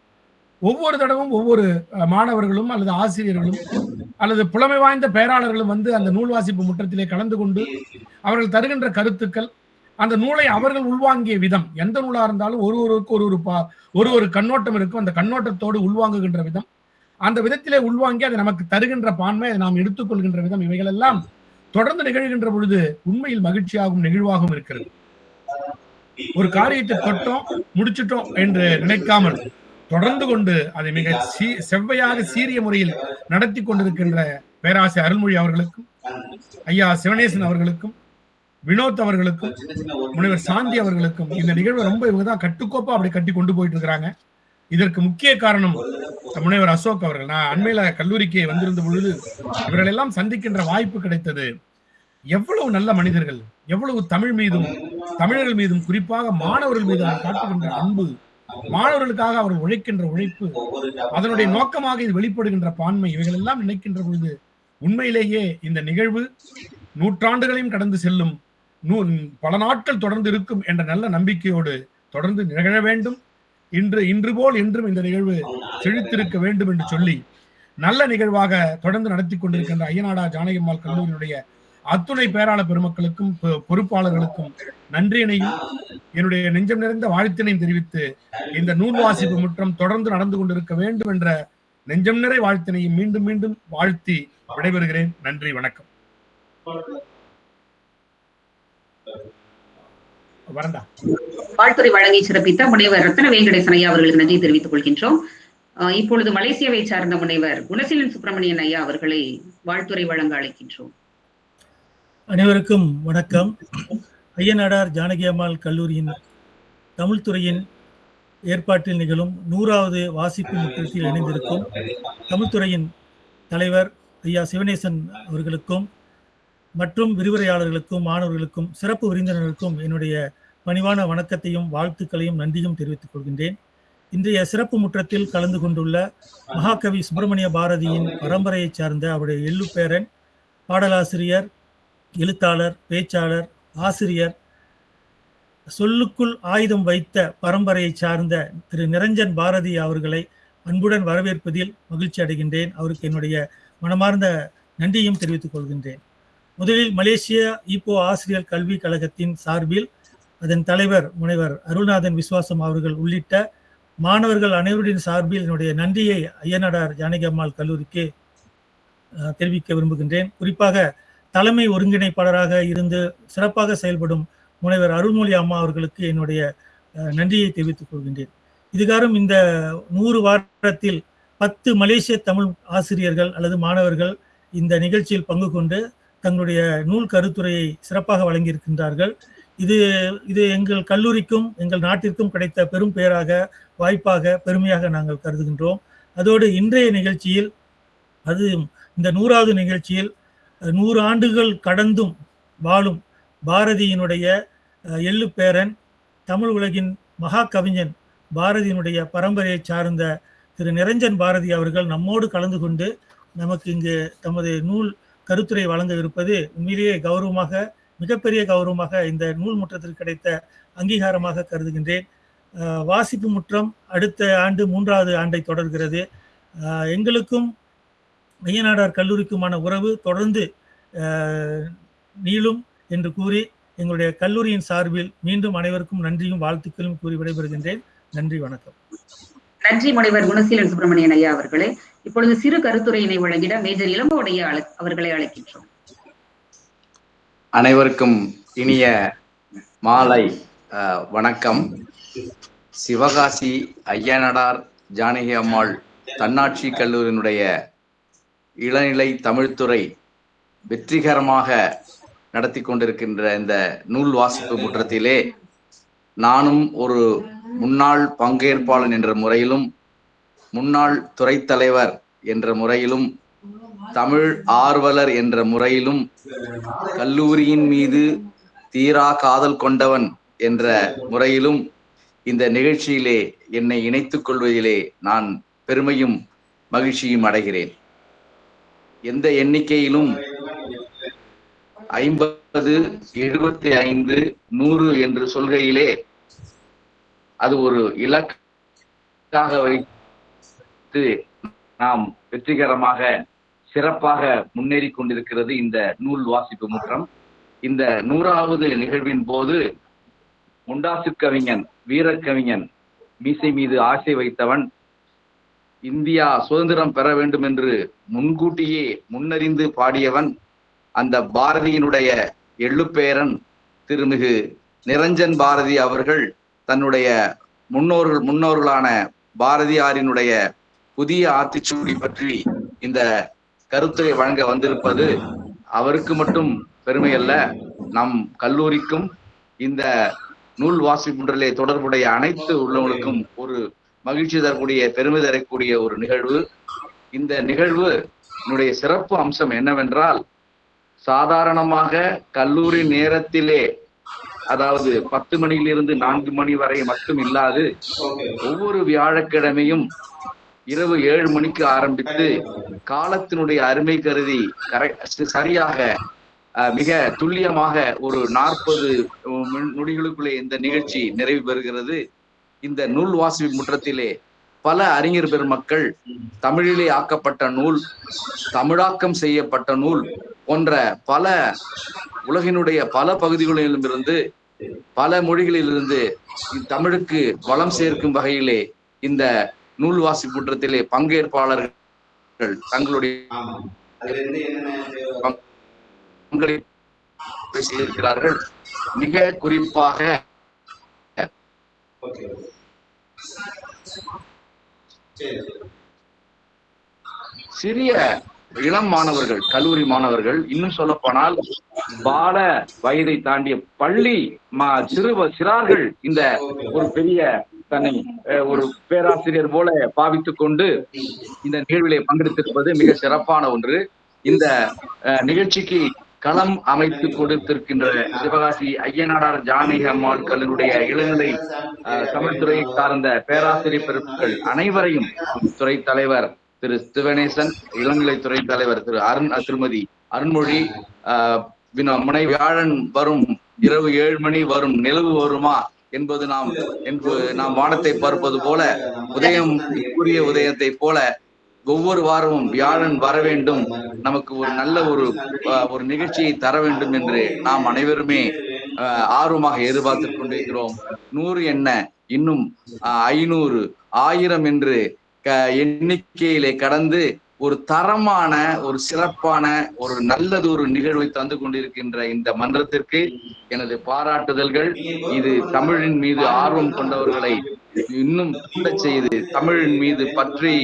ஒவ்வொரு தடவும் ஒவ்வொரு மாணவர்களும் அல்லது ஆசிரியர்களும் அல்லது புலமை வாய்ந்த பேராளர்களும் வந்து அந்த நூல் வாசிப்பு முற்றத்திலே கலந்து கொண்டு அவர்கள் தருகின்ற கருத்துக்கள் அந்த நூலை அவர்கள் உள்வாங்கிய விதம் எந்த நூலா இருந்தாலும் ஒருவருக்கு ஒரு ஒரு பா- ஒரு ஒரு கண்ணோட்டம் இருக்கும். அந்த கண்ணோட்டத்தோடு உள்வாங்குகின்ற விதம். அந்த விதத்திலே உள்வாங்கி அதை நமக்கு தருகின்ற பான்மை அதை நாம் எடுத்துக்கொள்கின்ற விதம். இவைகள் எல்லாம் தொடர்ந்து நிகழ்கின்ற பொழுது உண்மையில் மகிழ்ச்சியாகவும் நெகிழ்வாகவும் இருக்கிறது. ஒரு காரியத்தை தொட்டோம் முடிச்சிட்டோம் என்று நினைக்காமல் தொடர்ந்து கொண்டு அதை மிக செவ்வையாக சீரிய முறையில் நடத்தி கொண்டிருக்கின்ற பேராசை அருள்மொழி அவர்களுக்கும் ஐயா சிவனேசன் அவர்களுக்கும் வினோத் அவர்களுக்கும் முனைவர் சாந்தி அவர்களுக்கும் இந்த நிகழ்வு ரொம்ப இவங்க தான் கட்டுக்கோப்பா அப்படி கட்டி கொண்டு போயிட்டு இருக்கிறாங்க. இதற்கு முக்கிய காரணம் முனைவர் அசோக் அவர்கள். நான் அண்மையில கல்லூரிக்கு வந்திருந்த பொழுது இவர்கள் எல்லாம் சந்திக்கின்ற வாய்ப்பு கிடைத்தது. எவ்வளவு நல்ல மனிதர்கள் எவ்வளவு தமிழ் மீதும் தமிழர்கள் மீதும் குறிப்பாக மாணவர்கள் மீது அவர் காட்டுகின்ற அன்பு மாணவர்களுக்காக அவர் உழைக்கின்ற உழைப்பு அதனுடைய நோக்கமாக இது வெளிப்படுகின்ற பான்மை இவைகள் எல்லாம் நினைக்கின்ற பொழுது உண்மையிலேயே இந்த நிகழ்வு நூற்றாண்டுகளையும் கடந்து செல்லும் நூ பல நாட்கள் தொடர்ந்து இருக்கும் என்ற நல்ல நம்பிக்கையோடு தொடர்ந்து நிகழ வேண்டும். இன்று இன்று போல் என்றும் இந்த நிகழ்வு செழித்திருக்க வேண்டும் என்று சொல்லி நல்ல நிகழ்வாக தொடர்ந்து நடத்தி கொண்டிருக்கின்ற ஐயனாடா ஜானகிம்மாள் கல்லூரியினுடைய அத்துணை பேராள பெருமக்களுக்கும் பொ- பொறுப்பாளர்களுக்கும் நன்றியினையும் என்னுடைய நெஞ்சம் நிறைந்த வாழ்த்தினையும் தெரிவித்து இந்த நூல் வாசிப்பு முற்றம் தொடர்ந்து நடந்து கொண்டிருக்க வேண்டும் என்ற நெஞ்சம் நிறை வாழ்த்தினையும் மீண்டும் மீண்டும் வாழ்த்தி விடைபெறுகிறேன். நன்றி வணக்கம். வாழ்த்துறை வழங்கி சிறப்பித்த முனைவர் ரத்ன வெங்கடேசன் ஐயா அவர்களுக்கு நன்றி தெரிவித்துக் கொள்கின்றோம். இப்பொழுது மலேசியாவை சார்ந்த முனைவர் குணசீலன் சுப்பிரமணியன் ஐயா அவர்களை வாழ்த்துறை வழங்க அழைக்கின்றோம். அனைவருக்கும் வணக்கம். ஐயனாடார் ஜானகி அம்மாள் கல்லூரியின் தமிழ்துறையின் ஏற்பாட்டில் நிகழும் நூறாவது வாசிப்பு முற்றத்தில் இணைந்திருக்கும் தமிழ்துறையின் தலைவர் ஐயா சிவனேசன் அவர்களுக்கும் மற்றும் விரிவுரையாளர்களுக்கும் மாணவர்களுக்கும் சிறப்பு விருந்தினர்களுக்கும் என்னுடைய பணிவான வணக்கத்தையும் வாழ்த்துக்களையும் நன்றியும் தெரிவித்துக் கொள்கின்றேன். இன்றைய சிறப்பு முற்றத்தில் கலந்து கொண்டுள்ள மகாகவி சுப்பிரமணிய பாரதியின் பரம்பரையைச் சார்ந்த அவருடைய எள்ளுப்பேரன் பாடலாசிரியர் எழுத்தாளர் பேச்சாளர் ஆசிரியர் சொல்லுக்குள் ஆயுதம் வைத்த பரம்பரையை சார்ந்த திரு. நிரஞ்சன் பாரதி அவர்களை அன்புடன் வரவேற்பதில் மகிழ்ச்சி அடைகின்றேன். அவருக்கு என்னுடைய மனமார்ந்த நன்றியும் தெரிவித்துக் கொள்கின்றேன். முதலில் மலேசிய ஈப்போ ஆசிரியர் கல்வி கழகத்தின் சார்பில் அதன் தலைவர் முனைவர் அருள்நாதன் விஸ்வாசம் அவர்கள் உள்ளிட்ட மாணவர்கள் அனைவரின் சார்பில் என்னுடைய நன்றியை ஐயனடார் ஜானகி அம்மாள் கல்லூரிக்கு தெரிவிக்க விரும்புகின்றேன். குறிப்பாக தலைமை ஒருங்கிணைப்பாளராக இருந்து சிறப்பாக செயல்படும் முனைவர் அருள்மொழி அம்மா அவர்களுக்கு என்னுடைய நன்றியை தெரிவித்துக் கொள்கின்றேன். இதுகாரும் இந்த நூறு வாரத்தில் பத்து மலேசிய தமிழ் ஆசிரியர்கள் அல்லது மாணவர்கள் இந்த நிகழ்ச்சியில் பங்கு கொண்டு தங்களுடைய நூல் கருத்துரையை சிறப்பாக வழங்கியிருக்கின்றார்கள். இது இது எங்கள் கல்லூரிக்கும் எங்கள் நாட்டிற்கும் கிடைத்த பெரும் பெயராக வாய்ப்பாக பெருமையாக நாங்கள் கருதுகின்றோம். அதோடு இன்றைய நிகழ்ச்சியில் அது இந்த நூறாவது நிகழ்ச்சியில் நூறு ஆண்டுகள் கடந்தும் வாழும் பாரதியினுடைய எள்ளு பேரன் தமிழ் உலகின் மகா கவிஞன் பாரதியினுடைய பரம்பரையை சார்ந்த திரு நிரஞ்சன் பாரதி அவர்கள் நம்மோடு கலந்து கொண்டு நமக்கு இங்கு தமது நூல் கருத்துரை வழங்க இருப்பது உண்மையிலேயே கௌரவமாக மிகப்பெரிய கௌரவமாக இந்த நூல் முற்றத்திற்கு கிடைத்த அங்கீகாரமாக கருதுகின்றேன். வாசிப்பு முற்றம் அடுத்த ஆண்டு மூன்றாவது ஆண்டை தொடர்கிறது. எங்களுக்கும் ஐயனாடார் கல்லூரிக்குமான உறவு தொடர்ந்து நீளும் என்று கூறி எங்களுடைய கல்லூரியின் சார்பில் மீண்டும் அனைவருக்கும் நன்றியும் வாழ்த்துக்களும் கூறி விடைபெறுகின்றேன். நன்றி வணக்கம். நன்றி முனைவர் குணசீலன் சுப்பிரமணியன் ஐயா அவர்களே. இப்பொழுது சிறு கருத்துரையினை வழங்கிட மேஜர் இளம்பவுடைய அழை- அவர்களை அழைக்கின்றோம். அனைவருக்கும் இனிய மாலை வணக்கம். சிவகாசி ஐயனடார் ஜானகி அம்மாள் தன்னாட்சி கல்லூரியினுடைய இளநிலை தமிழ்துறை வெற்றிகரமாக நடத்தி கொண்டிருக்கின்ற இந்த நூல் வாசிப்பு முற்றத்திலே நானும் ஒரு முன்னாள் பங்கேற்பாளன் என்ற முறையிலும் முன்னாள் துறை தலைவர் என்ற முறையிலும் தமிழ் ஆர்வலர் என்ற முறையிலும் கல்லூரியின் மீது தீரா காதல் கொண்டவன் என்ற முறையிலும் இந்த நிகழ்ச்சியிலே என்னை இணைத்துக் கொள்வதிலே நான் பெருமையும் மகிழ்ச்சியும் அடைகிறேன். எந்த எண்ணிக்கையிலும் ஐம்பது எழுபத்தி ஐந்து நூறு என்று சொல்கையிலே அது ஒரு இலக்காக வைத்து நாம் வெற்றிகரமாக சிறப்பாக முன்னேறி கொண்டிருக்கிறது இந்த நூல் வாசிப்பு முற்றம். இந்த நூறாவது நிகழ்வின் போது முண்டாசு கவிஞன் வீரக்கவிஞன் மீசை மீது ஆசை வைத்தவன் இந்தியா சுதந்திரம் பெற வேண்டும் என்று முன்கூட்டியே முன்னறிந்து பாடியவன் அந்த பாரதியினுடைய எள்ளுப்பேரன் திருமிகு நிரஞ்சன் பாரதி அவர்கள் தன்னுடைய முன்னோர்கள் முன்னோர்களான பாரதியாரினுடைய புதிய ஆத்திச்சூடி பற்றி இந்த கருத்தை வழங்க வந்திருப்பது அவருக்கு மட்டும் பெருமை அல்ல நம் கல்லூரிக்கும் இந்த நூல் வாசிப்புன்றலே தொடர்புடைய அனைத்து உள்ளவங்களுக்கும் ஒரு மகிழ்ச்சி தரக்கூடிய பெருமை தரக்கூடிய ஒரு நிகழ்வு. இந்த நிகழ்வு என்னுடைய சிறப்பு அம்சம் என்னவென்றால் சாதாரணமாக கல்லூரி நேரத்திலே அதாவது பத்து மணியிலிருந்து நான்கு மணி வரை மட்டும் இல்லாது ஒவ்வொரு வியாழக்கிழமையும் இரவு ஏழு மணிக்கு ஆரம்பித்து காலத்தினுடைய அருமை கருதி கரை சரியாக மிக துல்லியமாக ஒரு நாற்பது நொடிகளுக்குள்ளே இந்த நிகழ்ச்சி நிறைவு பெறுகிறது. இந்த நூல் வாசிப்பு முற்றத்திலே பல அறிஞர் பெருமக்கள் தமிழிலே ஆக்கப்பட்ட நூல் தமிழாக்கம் செய்யப்பட்ட நூல் போன்ற பல உலகினுடைய பல பகுதிகளிலும் இருந்து பல மொழிகளிலிருந்து தமிழுக்கு வளம் சேர்க்கும் வகையிலே இந்த நூல் வாசிப்பு முற்றத்திலே பங்கேற்பாளர்கள் தங்களுடைய பங்களிப்பு செய்திருக்கிறார்கள் மிக குறிப்பாக சிறிய இளம் மாணவர்கள் கல்லூரி மாணவர்கள் இன்னும் சொல்ல போனால் பால வயதை தாண்டிய பள்ளி மா சிறு சிறார்கள் இந்த ஒரு பெரிய தன்னை அஹ், ஒரு பேராசிரியர் போல பாவித்துக் கொண்டு இந்த நிகழ்விலே பங்கெடுத்திருப்பது மிக சிறப்பான ஒன்று. இந்த அஹ், நிகழ்ச்சிக்கு களம் அமைத்து கொடுத்திருக்கின்ற சிவகாசி ஐயனாடார் ஜானகி அம்மாள் கல்லூரிய இளநிலை அஹ், தமிழ்துறையை சார்ந்த பேராசிரியர் பெருப்புகள் அனைவரையும் துறை தலைவர் திரு சிவனேசன் இளநிலை துறை தலைவர் திரு அருண் திருமதி அருண்மொழி ஆஹ் வினோ- முனை வியாழன் வரும் இரவு ஏழு மணி வரும் நிலவு வருமா என்பது நாம் என்பது நாம் வானத்தை பார்ப்பது போல உதயம் கூறிய உதயத்தை போல ஒவ்வொரு வாரமும் வியாழன் வர வேண்டும். நமக்கு ஒரு நல்ல ஒரு ஒரு நிகழ்ச்சியை தர வேண்டும் என்று நாம் அனைவருமே ஆர்வமாக எதிர்பார்த்துக் கொண்டிருக்கிறோம். நூறு என்ன? இன்னும் ஐநூறு ஆயிரம் என்று க- எண்ணிக்கையிலே கடந்து ஒரு தரமான ஒரு சிறப்பான ஒரு நல்லது ஒரு நிகழ்வை தந்து கொண்டிருக்கின்ற இந்த மன்றத்திற்கு எனது பாராட்டுதல்கள். இது தமிழின் மீது ஆர்வம் கொண்டவர்களை இன்னும் கூடச் செய்து தமிழின் மீது பற்றி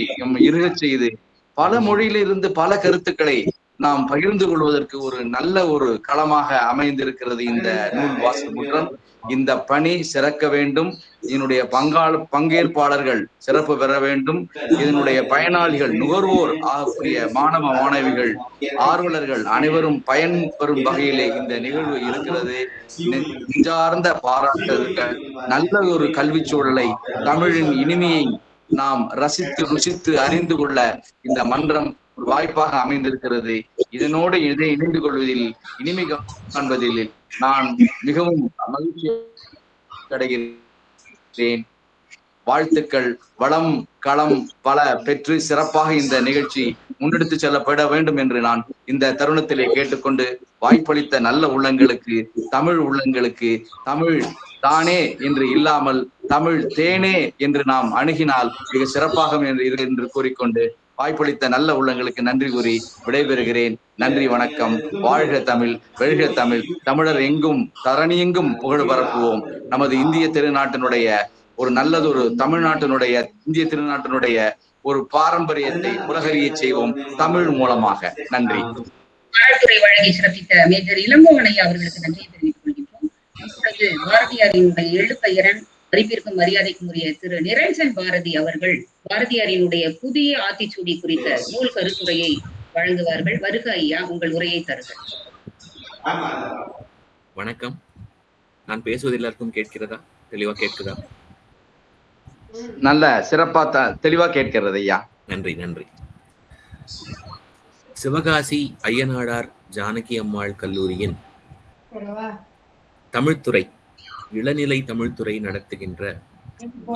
இருகச் செய்து பல மொழியிலிருந்து பல கருத்துக்களை நாம் பகிர்ந்து கொள்வதற்கு ஒரு நல்ல ஒரு களமாக அமைந்திருக்கிறது இந்த நூல் வாசல் முற்றம். இந்த பணி சிறக்க வேண்டும். இதனுடைய பங்காள பங்கேற்பாளர்கள் சிறப்பு பெற வேண்டும். இதனுடைய பயனாளிகள் நுகர்வோர் ஆகக்கூடிய மாணவ மாணவிகள் ஆர்வலர்கள் அனைவரும் பயன் பெறும் வகையிலே இந்த நிகழ்வு இருக்கிறது. நெஞ்சார்ந்த பாராட்டுகள் நல்ல ஒரு கல்வி சூழலை தமிழின் இனிமையை நாம் ரசித்து ருசித்து அறிந்து கொள்ள இந்த மன்றம் வாய்ப்பாக அமைந்திருக்கிறது. இதனோடு இதை இணைந்து கொள்வதில் இனிமை காண்பதில் நான் மிகவும் மகிழ்ச்சி அடைகிறேன். வாழ்த்துக்கள் வளம் களம் பல பெற்று சிறப்பாக இந்த நிகழ்ச்சி முன்னெடுத்து செல்லப்பட வேண்டும் என்று நான் இந்த தருணத்திலே கேட்டுக்கொண்டு வாய்ப்பளித்த நல்ல உள்ளங்களுக்கு தமிழ் உள்ளங்களுக்கு தமிழ் தானே என்று இல்லாமல் தமிழ் தேனே என்று நாம் அணுகினால் மிக சிறப்பாக என்று இது என்று கூறிக்கொண்டு வாய்ப்பளித்த நல்ல உள்ளங்களுக்கு நன்றி கூறி விடைபெறுகிறேன். நன்றி வணக்கம். வாழ்க தமிழ் வெல்க தமிழ். தமிழர் எங்கும் தரணி எங்கும் புகழ் பரப்புவோம். நமது இந்திய திருநாட்டினுடைய ஒரு நல்லதொரு தமிழ்நாட்டினுடைய இந்திய திருநாட்டினுடைய ஒரு பாரம்பரியத்தை உலகறிய செய்வோம் தமிழ் மூலமாக. நன்றி. வாழ்த்துறை வழங்கி சிறப்பித்த மேஜர் இளங்கோவன் அவர்களுக்கு நன்றியை தெரிவித்துக் கொள்கின்றோம். இப்பொழுது பாரதியாரினுடைய எழுப்பெயரன் மதிப்பிற்கும் மரியாதைக்கும் உரிய திரு நிரஞ்சன் பாரதி அவர்கள் பாரதியாரினுடைய புதிய ஆத்திச்சூடி குறித்த நூல் கருத்துரையை வழங்குவார்கள். வருக ஐயா உங்கள் உரையை தருக. வணக்கம். நான் பேசுவது எல்லாருக்கும் கேட்கிறதா? தெளிவா கேட்குதா? நல்ல சிறப்பா தெளிவா கேட்கிறது ஐயா. நன்றி நன்றி. சிவகாசி ஐயனாடார் ஜானகி அம்மாள் கல்லூரியின் தமிழ்துறை இளநிலை தமிழ்துறை நடத்துகின்ற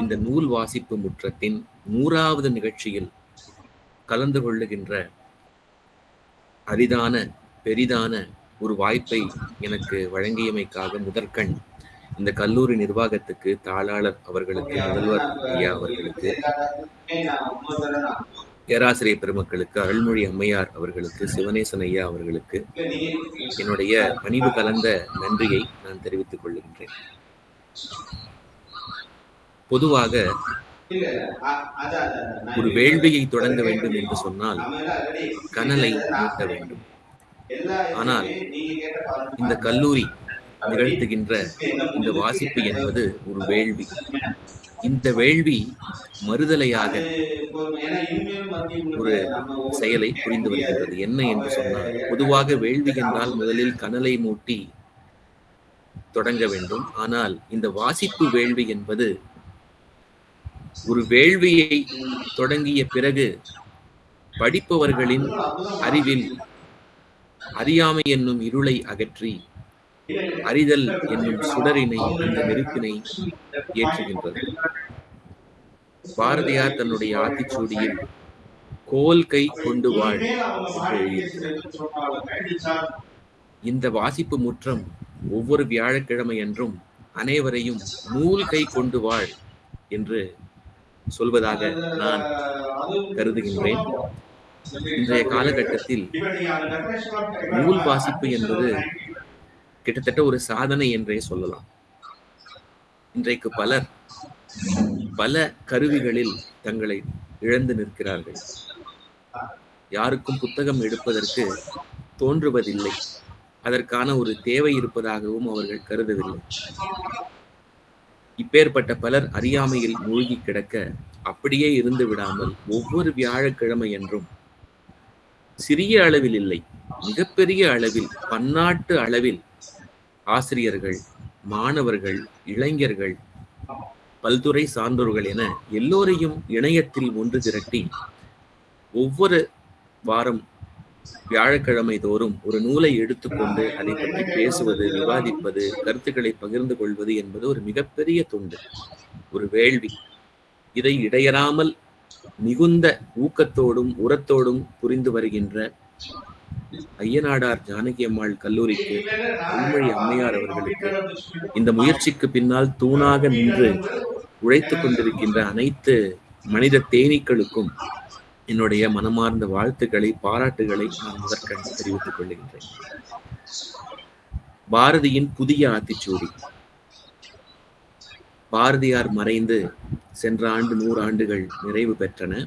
இந்த நூல் வாசிப்பு முற்றத்தின் நூறாவது நிகழ்ச்சியில் கலந்து கொள்ளுகின்ற அரிதான பெரிதான ஒரு வாய்ப்பை எனக்கு வழங்கியமைக்காக முதற்கண் இந்த கல்லூரி நிர்வாகத்துக்கு தாளாளர் அவர்களுக்கு முதல்வர் ஐயா அவர்களுக்கு பேராசிரியர் பெருமக்களுக்கு அருள்மொழி அம்மையார் அவர்களுக்கு சிவனேசன் ஐயா அவர்களுக்கு என்னுடைய பணிவு கலந்த நன்றியை நான் தெரிவித்துக் கொள்கின்றேன். பொதுவாக ஒரு வேள்வியை தொடங்க வேண்டும் என்று சொன்னால் கனலை நீட்ட வேண்டும். ஆனால் இந்த கல்லூரி நிகழ்த்துகின்ற இந்த வாசிப்பு என்பது ஒரு வேள்வி. இந்த வேள்வி மறுதலையாக ஒரு செயலை புரிந்து வருகின்றது. என்ன என்று சொன்னால் பொதுவாக வேள்வி என்றால் முதலில் கனலை மூட்டி தொடங்க வேண்டும். ஆனால் இந்த வாசிப்பு வேள்வி என்பது ஒரு வேள்வியை தொடங்கிய பிறகு படிப்பவர்களின் அறிவில் அறியாமை என்னும் இருளை அகற்றி அறிதல் என்னும் சுடரினை அந்த நெருப்பினை ஏற்றுகின்றது. பாரதியார் தன்னுடைய ஆத்திச்சூடியில் கோல் கை கொண்டு வாழ் இந்த வாசிப்பு முற்றம் ஒவ்வொரு வியாழக்கிழமை என்றும் அனைவரையும் நூல் கை கொண்டு வாழ் என்று சொல்வதாக நான் கருதுகின்றேன். இன்றைய காலகட்டத்தில் நூல் வாசிப்பு என்பது கிட்டத்தட்ட ஒரு சாதனை என்றே சொல்லலாம். இன்றைக்கு பலர் பல கருவிகளில் தங்களை இழந்து நிற்கிறார்கள். யாருக்கும் புத்தகம் எடுப்பதற்கு தோன்றுவதில்லை. அதற்கான ஒரு தேவை இருப்பதாகவும் அவர்கள் கருதவில்லை. இப்பேற்பட்ட பலர் அறியாமையில் மூழ்கி கிடக்க அப்படியே இருந்து விடாமல் ஒவ்வொரு வியாழக்கிழமை என்றும் சிறிய அளவில் இல்லை மிகப்பெரிய அளவில் பன்னாட்டு அளவில் ஆசிரியர்கள் மாணவர்கள் இளைஞர்கள் பல்துறை சான்றோர்கள் என எல்லோரையும் இணையத்தில் ஒன்று திரட்டி ஒவ்வொரு வாரம் வியாழக்கிழமை தோறும் ஒரு நூலை எடுத்துக்கொண்டு அதை பற்றி பேசுவது விவாதிப்பது கருத்துக்களை பகிர்ந்து கொள்வது என்பது ஒரு மிகப்பெரிய தொண்டு. ஒரு வேள்வி. இதை இடையறாமல் மிகுந்த ஊக்கத்தோடும் உரத்தோடும் புரிந்து வருகின்ற ஐயனாடார் ஜானகி அம்மாள் கல்லூரிக்கு உண்மொழி அம்மையார் அவர்களுக்கு இந்த முயற்சிக்கு பின்னால் தூணாக நின்று உழைத்துக் கொண்டிருக்கின்ற அனைத்து மனித தேனீக்களுக்கும் என்னுடைய மனமார்ந்த வாழ்த்துக்களை பாராட்டுகளை நான் முதற்கண் தெரிவித்துக் கொள்கின்றேன். பாரதியின் புதிய ஆத்திச்சூடி. பாரதியார் மறைந்து சென்ற ஆண்டு நூறு ஆண்டுகள் நிறைவு பெற்றன.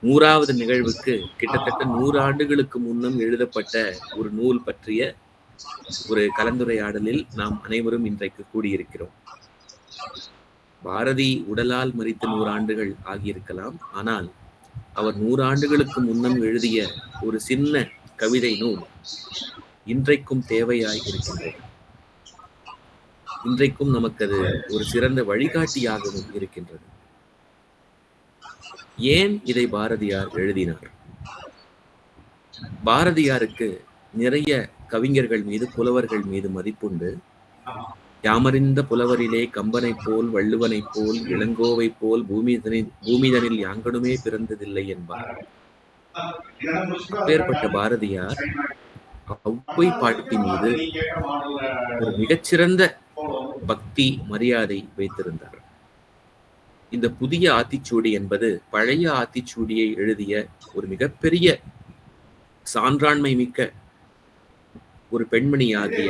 நூறாவது நிகழ்வுக்கு கிட்டத்தட்ட நூறு ஆண்டுகளுக்கு முன்னம் எழுதப்பட்ட ஒரு நூல் பற்றிய ஒரு கலந்துரையாடலில் நாம் அனைவரும் இன்றைக்கு கூடியிருக்கிறோம். பாரதி உடலால் மறித்த நூறு ஆண்டுகள் ஆகியிருக்கலாம். ஆனால் அவர் நூறாண்டுகளுக்கு முன்னம் எழுதிய ஒரு சின்ன கவிதை நூல் இன்றைக்கும் தேவையாய் இருக்கின்றது இன்றைக்கும் நமக்கு அது ஒரு சிறந்த வழிகாட்டியாகவும் இருக்கின்றது. ஏன் இதை பாரதியார் எழுதினார்? பாரதியாருக்கு நிறைய கவிஞர்கள் மீது புலவர்கள் மீது மதிப்புண்டு. யாமறிந்த புலவரிலே கம்பனைப் போல் வள்ளுவனைப் போல் இளங்கோவைப் போல் பூமிதனில் பூமிதனில் யாங்கனுமே பிறந்ததில்லை என்பார். அப்பேற்பட்ட பாரதியார் ஒளவை பாட்டி மீது ஒரு மிகச்சிறந்த பக்தி மரியாதை வைத்திருந்தார். இந்த புதிய ஆத்திச்சூடி என்பது பழைய ஆத்திச்சூடியை எழுதிய ஒரு மிகப்பெரிய சான்றாண்மை மிக்க ஒரு பெண்மணி ஆகிய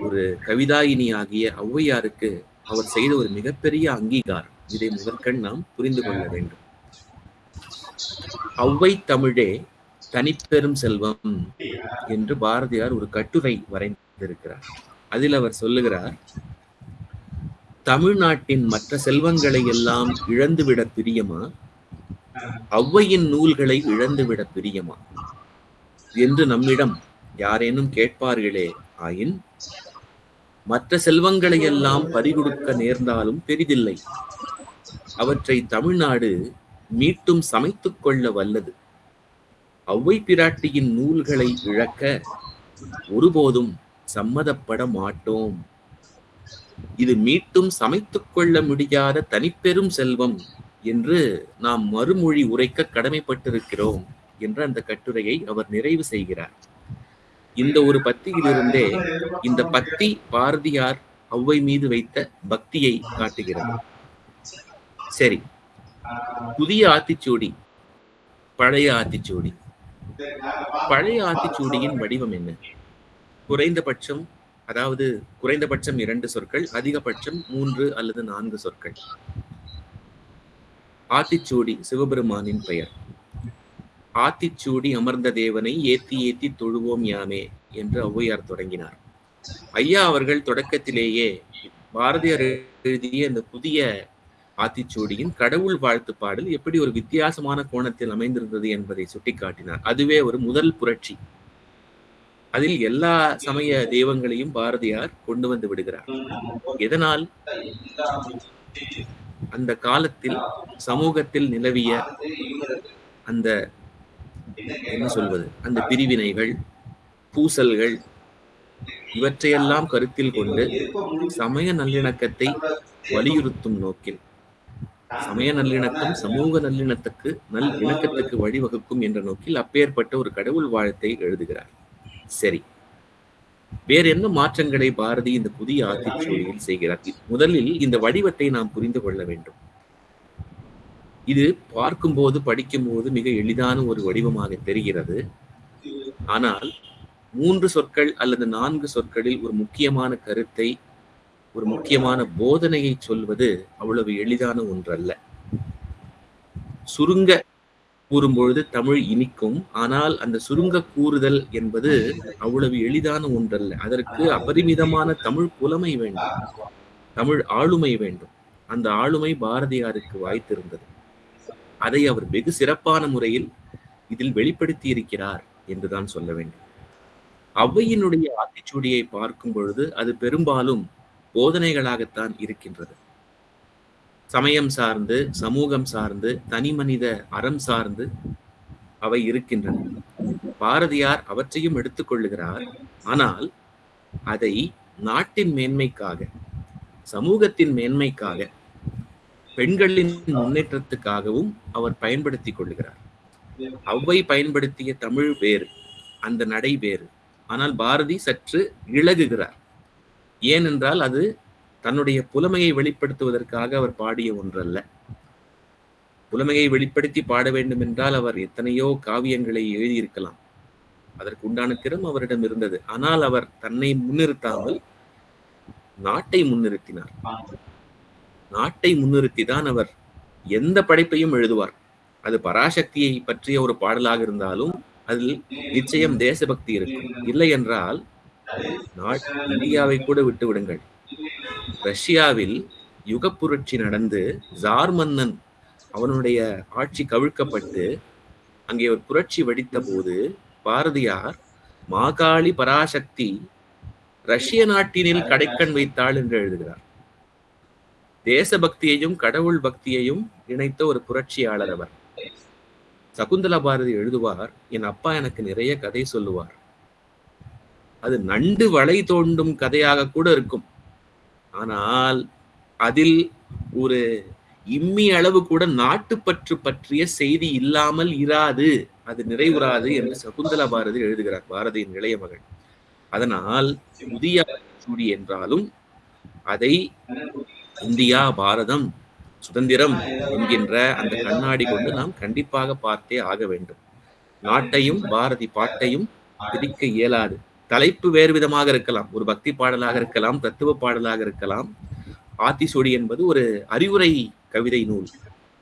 ஒரு கவிதாயினி ஆகிய ஔவையாருக்கு அவர் செய்த ஒரு மிகப்பெரிய அங்கீகாரம். இதை முதற்கண் நாம் புரிந்து கொள்ள வேண்டும். ஔவை தமிழே தனிப்பெரும் செல்வம் என்று பாரதியார் ஒரு கட்டுரை வரைந்திருக்கிறார். அதில் அவர் சொல்லுகிறார் தமிழ்நாட்டின் மற்ற செல்வங்களை எல்லாம் இழந்துவிட பிரியமா? ஔவையின் நூல்களை இழந்துவிட பிரியமா? என்று நம்மிடம் யாரேனும் கேட்பார்களே ஆயின் மற்ற செல்வங்களை எல்லாம் பறிகொடுக்க நேர்ந்தாலும் பெரிதில்லை. அவற்றை தமிழ்நாடு மீட்டும் சமைத்துக் கொள்ள வல்லது. ஔவை பிராட்டியின் நூல்களை இழக்க ஒருபோதும் சம்மதப்பட மாட்டோம். இது மீட்டும் சமைத்துக் கொள்ள முடியாத தனிப்பெரும் செல்வம் என்று நாம் மறுமொழி உரைக்க கடமைப்பட்டிருக்கிறோம் என்ற அந்த கட்டுரையை அவர் நிறைவு செய்கிறார். இந்த ஒரு பத்தியிலிருந்தே இந்த பத்தி பாரதியார் ஔவை மீது வைத்த பக்தியை காட்டுகிறது. சரி. புதிய ஆத்திச்சூடி பழைய ஆத்திச்சூடி. பழைய ஆத்திச்சூடியின் வடிவம் என்ன? குறைந்தபட்சம் அதாவது குறைந்தபட்சம் இரண்டு சொற்கள் அதிகபட்சம் மூன்று அல்லது நான்கு சொற்கள். ஆத்திச்சூடி சிவபெருமானின் பெயர். ஆத்திச்சூடி அமர்ந்த தேவனை ஏத்தி ஏத்தி தொழுவோம் யாமே என்று ஔவையார் தொடங்கினார். ஐயா அவர்கள் தொடக்கத்திலேயே பாரதியார் எழுதிய இந்த புதிய ஆத்திச்சூடியின் கடவுள் வாழ்த்து பாடல் எப்படி ஒரு வித்தியாசமான கோணத்தில் அமைந்திருந்தது என்பதை சுட்டிக்காட்டினார். அதுவே ஒரு முதல் புரட்சி. அதில் எல்லா சமய தெய்வங்களையும் பாரதியார் கொண்டு வந்து விடுகிறார். எதனால்? அந்த காலத்தில் சமூகத்தில் நிலவிய அந்த என்ன சொல்வது? அந்த பிரிவினைகள் பூசல்கள் இவற்றையெல்லாம் கருத்தில் கொண்டு சமய நல்லிணக்கத்தை வலியுறுத்தும் நோக்கில் சமய நல்லிணக்கம் சமூக நல்லிணத்துக்கு நல் இணக்கத்துக்கு வழிவகுக்கும் என்ற நோக்கில் அப்பேற்பட்ட ஒரு கடவுள் வாழ்த்தை எழுதுகிறார். சரி. வேற என்ன மாற்றங்களை பாரதி இந்த புதிய ஆத்திச்சூடியில் செய்கிறார்? முதலில் இந்த வடிவத்தை நாம் புரிந்து கொள்ள வேண்டும். இது பார்க்கும்போது படிக்கும்போது மிக எளிதான ஒரு வடிவமாக தெரிகிறது. ஆனால் மூன்று சொற்கள் அல்லது நான்கு சொற்களில் ஒரு முக்கியமான கருத்தை ஒரு முக்கியமான போதனையை சொல்வது அவ்வளவு எளிதான ஒன்றல்ல. சுருங்க கூறும்பொழுது தமிழ் இனிக்கும் ஆனால் அந்த சுருங்க கூறுதல் என்பது அவ்வளவு எளிதான ஒன்றல்ல. அதற்கு அபரிமிதமான தமிழ் புலமை வேண்டும். தமிழ் ஆளுமை வேண்டும். அந்த ஆளுமை பாரதியாருக்கு வாய்த்திருந்தது. அதை அவர் வெகு சிறப்பான முறையில் இதில் வெளிப்படுத்தி இருக்கிறார் என்றுதான் சொல்ல வேண்டும். ஔவையினுடைய ஆத்திச்சூடியை பார்க்கும் பொழுது அது பெரும்பாலும் போதனைகளாகத்தான் இருக்கின்றது. சமயம் சார்ந்து சமூகம் சார்ந்து தனி மனித அறம் சார்ந்து அவை இருக்கின்றன. பாரதியார் அவற்றையும் எடுத்துக்கொள்ளுகிறார் ஆனால் அதை நாட்டின் மேன்மைக்காக சமூகத்தின் மேன்மைக்காக பெண்களின் முன்னேற்றத்துக்காகவும் அவர் பயன்படுத்திக் கொள்கிறார். அவ்வை பயன்படுத்திய தமிழ் வேறு அந்த நடை வேறு. ஆனால் பாரதி சற்று இழகுகிறார். ஏனென்றால் அது தன்னுடைய புலமையை வெளிப்படுத்துவதற்காக அவர் பாடிய ஒன்றல்ல. புலமையை வெளிப்படுத்தி பாட வேண்டும் என்றால் அவர் எத்தனையோ காவியங்களை எழுதியிருக்கலாம். அதற்கு உண்டான திறம் அவரிடம் இருந்தது. ஆனால் அவர் தன்னை முன்னிறுத்தாமல் நாட்டை முன்னிறுத்தினார். நாட்டை முன்னிறுத்தி தான் அவர் எந்த படைப்பையும் எழுதுவார். அது பராசக்தியை பற்றிய ஒரு பாடலாக இருந்தாலும் அதில் நிச்சயம் தேசபக்தி இருக்கும். இல்லை என்றால் இந்தியாவை கூட விட்டு விடுங்கள். ரஷ்யாவில் யுகப்புரட்சி நடந்து ஜார் மன்னன் அவனுடைய ஆட்சி கவிழ்க்கப்பட்டு அங்கே ஒரு புரட்சி வெடித்த போது பாரதியார் மாகாளி பராசக்தி ரஷ்ய நாட்டினில் கடைக்கண் வைத்தாள் என்று எழுதுகிறார். தேசபக்தியையும் கடவுள் பக்தியையும் இணைத்த ஒரு புரட்சியாளர் அவர். சகுந்தலா பாரதி எழுதுவார் என் அப்பா எனக்கு நிறைய கதை சொல்லுவார். அது நண்டு வளை தோண்டும் கதையாக கூட இருக்கும். ஆனால் அதில் ஒரு இம்மி அளவு கூட நாட்டுப்பற்று பற்றிய செய்தி இல்லாமல் இராது. அது நிறைவுறாது என்று சகுந்தலா பாரதி எழுதுகிறார் பாரதியின் இளைய மகள். அதனால் புதிய சூடி என்றாலும் அதை இந்தியா பாரதம் சுதந்திரம் என்கின்ற அந்த கண்ணாடி கொண்டு நாம் கண்டிப்பாக பார்த்தே ஆக வேண்டும். நாட்டையும் பாரதி பாட்டையும் பிரிக்க இயலாது. தலைப்பு வேறு விதமாக இருக்கலாம். ஒரு பக்தி பாடலாக இருக்கலாம் தத்துவ பாடலாக இருக்கலாம். ஆத்திசொடி என்பது ஒரு அறிவுரை கவிதை நூல்.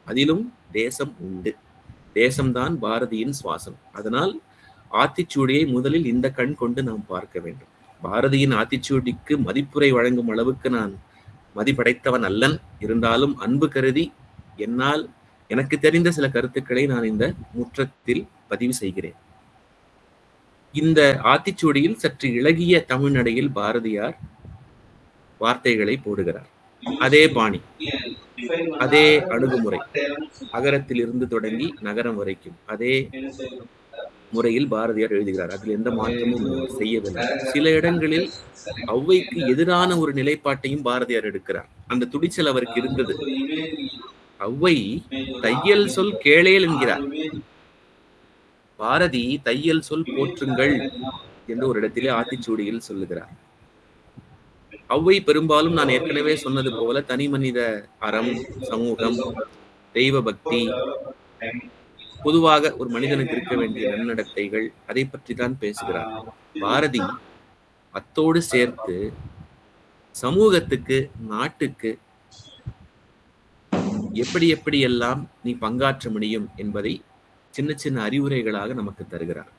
அதிலும் தேசம் உண்டு. தேசம்தான் பாரதியின் சுவாசம். அதனால் ஆத்திச்சூடியை முதலில் இந்த கண் கொண்டு நாம் பார்க்க வேண்டும். பாரதியின் ஆத்திச்சூடிக்கு மதிப்புரை வழங்கும் அளவுக்கு நான் மதிப்படைத்தவன் அல்லன் இருந்தாலும் அன்பு கருதி என்னால் எனக்கு தெரிந்த சில கருத்துக்களை நான் இந்த முற்றத்தில் பதிவு செய்கிறேன். இந்த ஆத்திச்சூடியில் சற்று இழகிய தமிழ்நடையில் பாரதியார் வார்த்தைகளை போடுகிறார். அதே பாணி அதே அணுகுமுறை அகரத்தில் இருந்து தொடங்கி நகரம் வரைக்கும் அதே முறையில் பாரதியார் எழுதுகிறார். அதில் எந்த மாற்றமும் செய்யவில்லை. சில இடங்களில் ஔவைக்கு எதிரான ஒரு நிலைப்பாட்டையும் பாரதியார் எடுக்கிறார். அந்த துடிச்சல் அவருக்கு இருந்தது. ஔவை தையல் சொல் கேளேல் என்கிறார். பாரதி தையல் சொல் போற்றுங்கள் என்று ஒரு இடத்திலே ஆத்திச்சூடியில் சொல்லுகிறார். ஔவை பெரும்பாலும் நான் ஏற்கனவே சொன்னது போல தனி மனித அறம் சமூகம் தெய்வ பக்தி பொதுவாக ஒரு மனிதனுக்கு இருக்க வேண்டிய நன்னடத்தைகள் அதை பற்றி தான் பேசுகிறார். பாரதி அத்தோடு சேர்த்து சமூகத்துக்கு நாட்டுக்கு எப்படி எப்படி எல்லாம் நீ பங்காற்ற முடியும் என்பதை சின்ன சின்ன அறிவுரைகளாக நமக்கு தருகிறார்.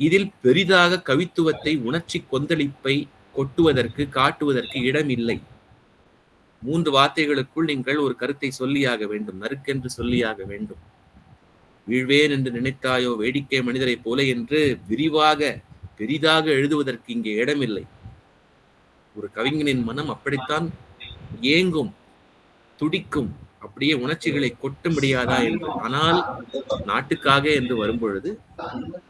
இதில் பெரிதாக கவித்துவத்தை உணர்ச்சி கொந்தளிப்பை கொட்டுவதற்கு காட்டுவதற்கு இடம் இல்லை மூன்று வார்த்தைகளுக்குள் நீங்கள் ஒரு கருத்தை சொல்லியாக வேண்டும் நறுக்கென்று சொல்லியாக வேண்டும். வீழ்வேன் என்று நினைத்தாயோ வேடிக்கை மனிதரை போல என்று விரிவாக பெரிதாக எழுதுவதற்கு இங்கே இடமில்லை. ஒரு கவிஞனின் மனம் அப்படித்தான் ஏங்கும் துடிக்கும் அப்படியே உணர்ச்சிகளை கொட்ட முடியாதா என்று. ஆனால் நாட்டுக்காக என்று வரும்பொழுது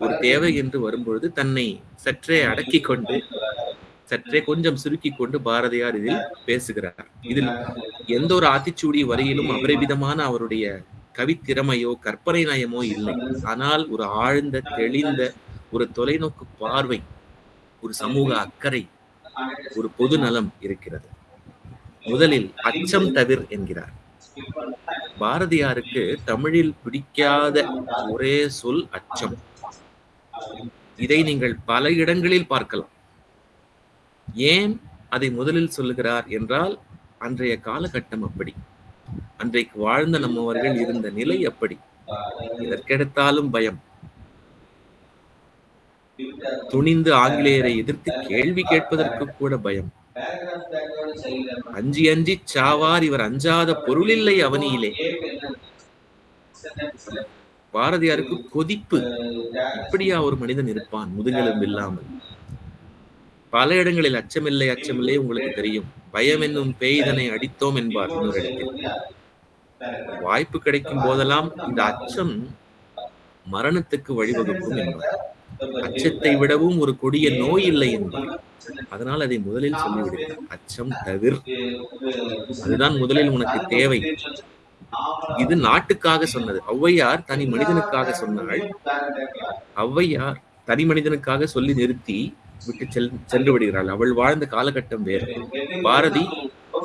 ஒரு தேவை என்று வரும்பொழுது தன்னை சற்றே அடக்கி கொண்டு சற்றே கொஞ்சம் சுருக்கி கொண்டு பாரதியார் இதில் பேசுகிறார். இதில் எந்த ஒரு ஆத்திச்சூடி வரையிலும் அபரிவிதமான அவருடைய கவித்திறமையோ கற்பனை நயமோ இல்லை. ஆனால் ஒரு ஆழ்ந்த தெளிந்த ஒரு தொலைநோக்கு பார்வை ஒரு சமூக அக்கறை ஒரு பொது நலம் இருக்கிறது. முதலில் அச்சம் தவிர் என்கிறார். பாரதியாருக்கு தமிழில் பிடிக்காத ஒரே சொல் அச்சம். இதை நீங்கள் பல இடங்களில் பார்க்கலாம். ஏன் அதை முதலில் சொல்லுகிறார் என்றால் அன்றைய காலகட்டம் அப்படி. அன்றைக்கு வாழ்ந்த நம்மவர்கள் இருந்த நிலை அப்படி எதற்கெடுத்தாலும் பயம். துணிந்து ஆங்கிலேயரை எதிர்த்து கேள்வி கேட்பதற்கு கூட பயம். அஞ்சி அஞ்சி சாவார் இவர் அஞ்சாத பொருளில்லை அவனியிலே. பாரதியாருக்கு கொதிப்பு. இப்படியா ஒரு மனிதன் இருப்பான் முதுகெலும்பு இல்லாமல். பல இடங்களில் அச்சமில்லை அச்சமில்லை உங்களுக்கு தெரியும். பயம் என்னும் பேய்தனை அடித்தோம் என்பார் இன்னொரு இடத்தில் வாய்ப்பு கிடைக்கும் போதெல்லாம் இந்த அச்சம் மரணத்துக்கு வழிவகுக்கும் என்பார். அச்சத்தை விடவும் ஒரு கொடிய நோய் இல்லை என்பார். அதனால் அதை முதலில் சொல்லிவிடுகிறார் அச்சம் தவிர். அதுதான் முதலில் உனக்கு தேவை. இது நாட்டுக்காக சொன்னது. ஔவையார் தனி மனிதனுக்காக சொன்னாள். ஔவையார் தனி மனிதனுக்காக சொல்லி நிறுத்தி விட்டு செல் சென்று விடுகிறாள் அவள் வாழ்ந்த காலகட்டம் வேறு. பாரதி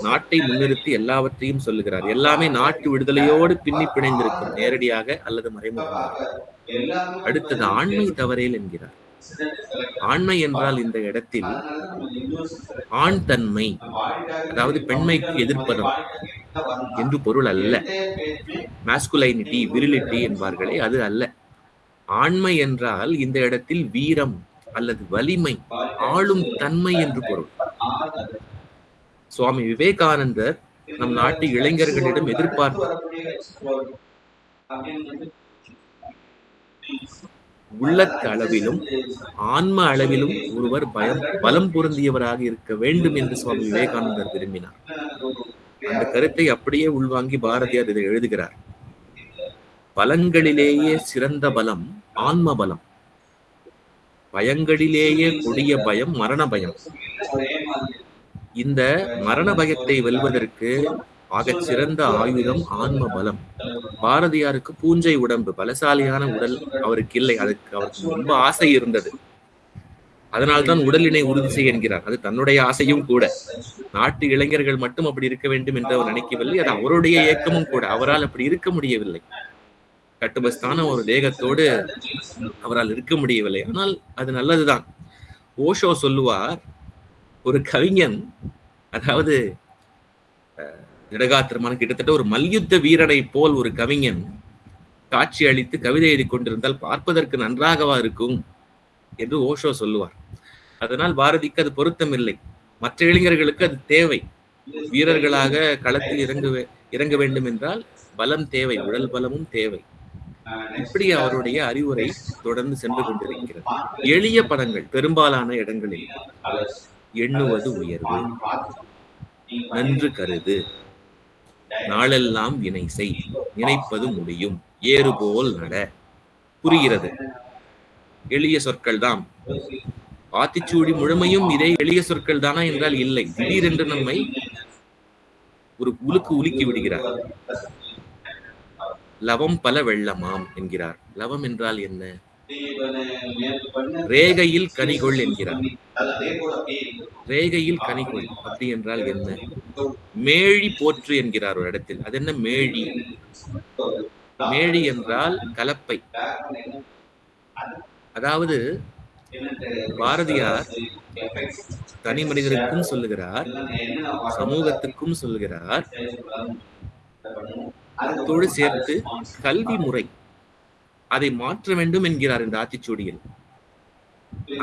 நாட்டை முன்னிறுத்தி எல்லாவற்றையும் சொல்லுகிறார். எல்லாமே நாட்டு விடுதலையோடு பின்னி பிணைந்திருக்கும். நேரடியாக அல்லது மறைமுகமாக. அடுத்தது ஆண்மை தவறேல் என்கிறார். ஆண்மை என்றால் இந்த இடத்தில் ஆண் தன்மை அதாவது பெண்மைக்கு எதிர்ப்பதம் என்று பொருள் அல்ல. மாஸ்குலைனிட்டி விரிலிட்டி என்பார்களே அது அல்ல. ஆண்மை என்றால் இந்த இடத்தில் வீரம் அல்லது வலிமை ஆளும் தன்மை என்று பொருள். சுவாமி விவேகானந்தர் நம் நாட்டு இளைஞர்களிடம் எதிர்பார்த்தார். உள்ள அளவிலும் ஆன்ம அளவிலும் ஒருவர் பயம் பலம் பொருந்தியவராக இருக்க வேண்டும் என்று சுவாமி விவேகானந்தர் விரும்பினார். அந்த கருத்தை அப்படியே உள்வாங்கி பாரதியார் இதை எழுதுகிறார். பலங்களிலேயே சிறந்த பலம் ஆன்ம பலம். பயங்களிலேயே கொடிய பயம் மரண பயம். இந்த மரண பயத்தை வெல்வதற்கு ஆகச் சிறந்த ஆயுதம் ஆன்ம பலம். பாரதியாருக்கு பூஞ்சை உடம்பு பலசாலியான உடல் அவருக்கு இல்லை. அதுக்கு அவருக்கு ரொம்ப ஆசை இருந்தது. அதனால்தான் உடலினை உறுதி செய்ய என்கிறார். அது தன்னுடைய ஆசையும் கூட. நாட்டு இளைஞர்கள் மட்டும் அப்படி இருக்க வேண்டும் என்று அவர் நினைக்கவில்லை. அது அவருடைய இயக்கமும் கூட. அவரால் அப்படி இருக்க முடியவில்லை. கட்டுபஸ்தான ஒரு தேகத்தோடு அவரால் இருக்க முடியவில்லை. ஆனால் அது நல்லதுதான். ஓஷோ சொல்லுவார் ஒரு கவிஞன் அதாவது திடகாத்திரமான கிட்டத்தட்ட ஒரு மல்யுத்த வீரனை போல் ஒரு கவிஞன் காட்சி அளித்து கவிதை எழுதி கொண்டிருந்தால் பார்ப்பதற்கு நன்றாகவா இருக்கும் என்று ஓஷோ சொல்லுவார். அதனால் பாரதிக்கு அது பொருத்தமில்லை. மற்ற இளைஞர்களுக்கு அது தேவை. வீரர்களாக களத்தில் இறங்க இறங்க வேண்டும் என்றால் பலம் தேவை உடல் பலமும் தேவை. இப்படி அவருடைய அறிவுரை தொடர்ந்து சென்று கொண்டிருக்கிறது. எளிய பதங்கள் பெரும்பாலான இடங்களில். எண்ணுவது உயர்வு. நன்று கருது. நாளெல்லாம் வினை செய். நினைப்பது முடியும். ஏறுபோல் நட. புரிகிறது. எளிய சொற்கள் தான் ஆத்திச்சூடி முழுமையும் இதே எளிய சொற்கள் தானா என்றால் இல்லை. திடீரென்று நம்மை ஒரு உலுக்கு உலுக்கி விடுகிறார். லவம் பல வெள்ளமாம் என்கிறார். லவம் என்றால் என்ன? ரேகையில் கனிகொள் என்கிறார். ரேகையில் கனிகொள் அப்படி என்றால் என்ன? மேழி போற்று என்கிறார் ஒரு இடத்தில். அது என்ன மேழி? மேழி என்றால் கலப்பை. அதாவது பாரதியார் தனி மனிதருக்கும் சொல்லுகிறார் சமூகத்துக்கும் சொல்லுகிறார் அத்தோடு சேர்த்து கல்வி முறை அதை மாற்ற வேண்டும் என்கிறார் இந்த ஆத்திச்சூடியில்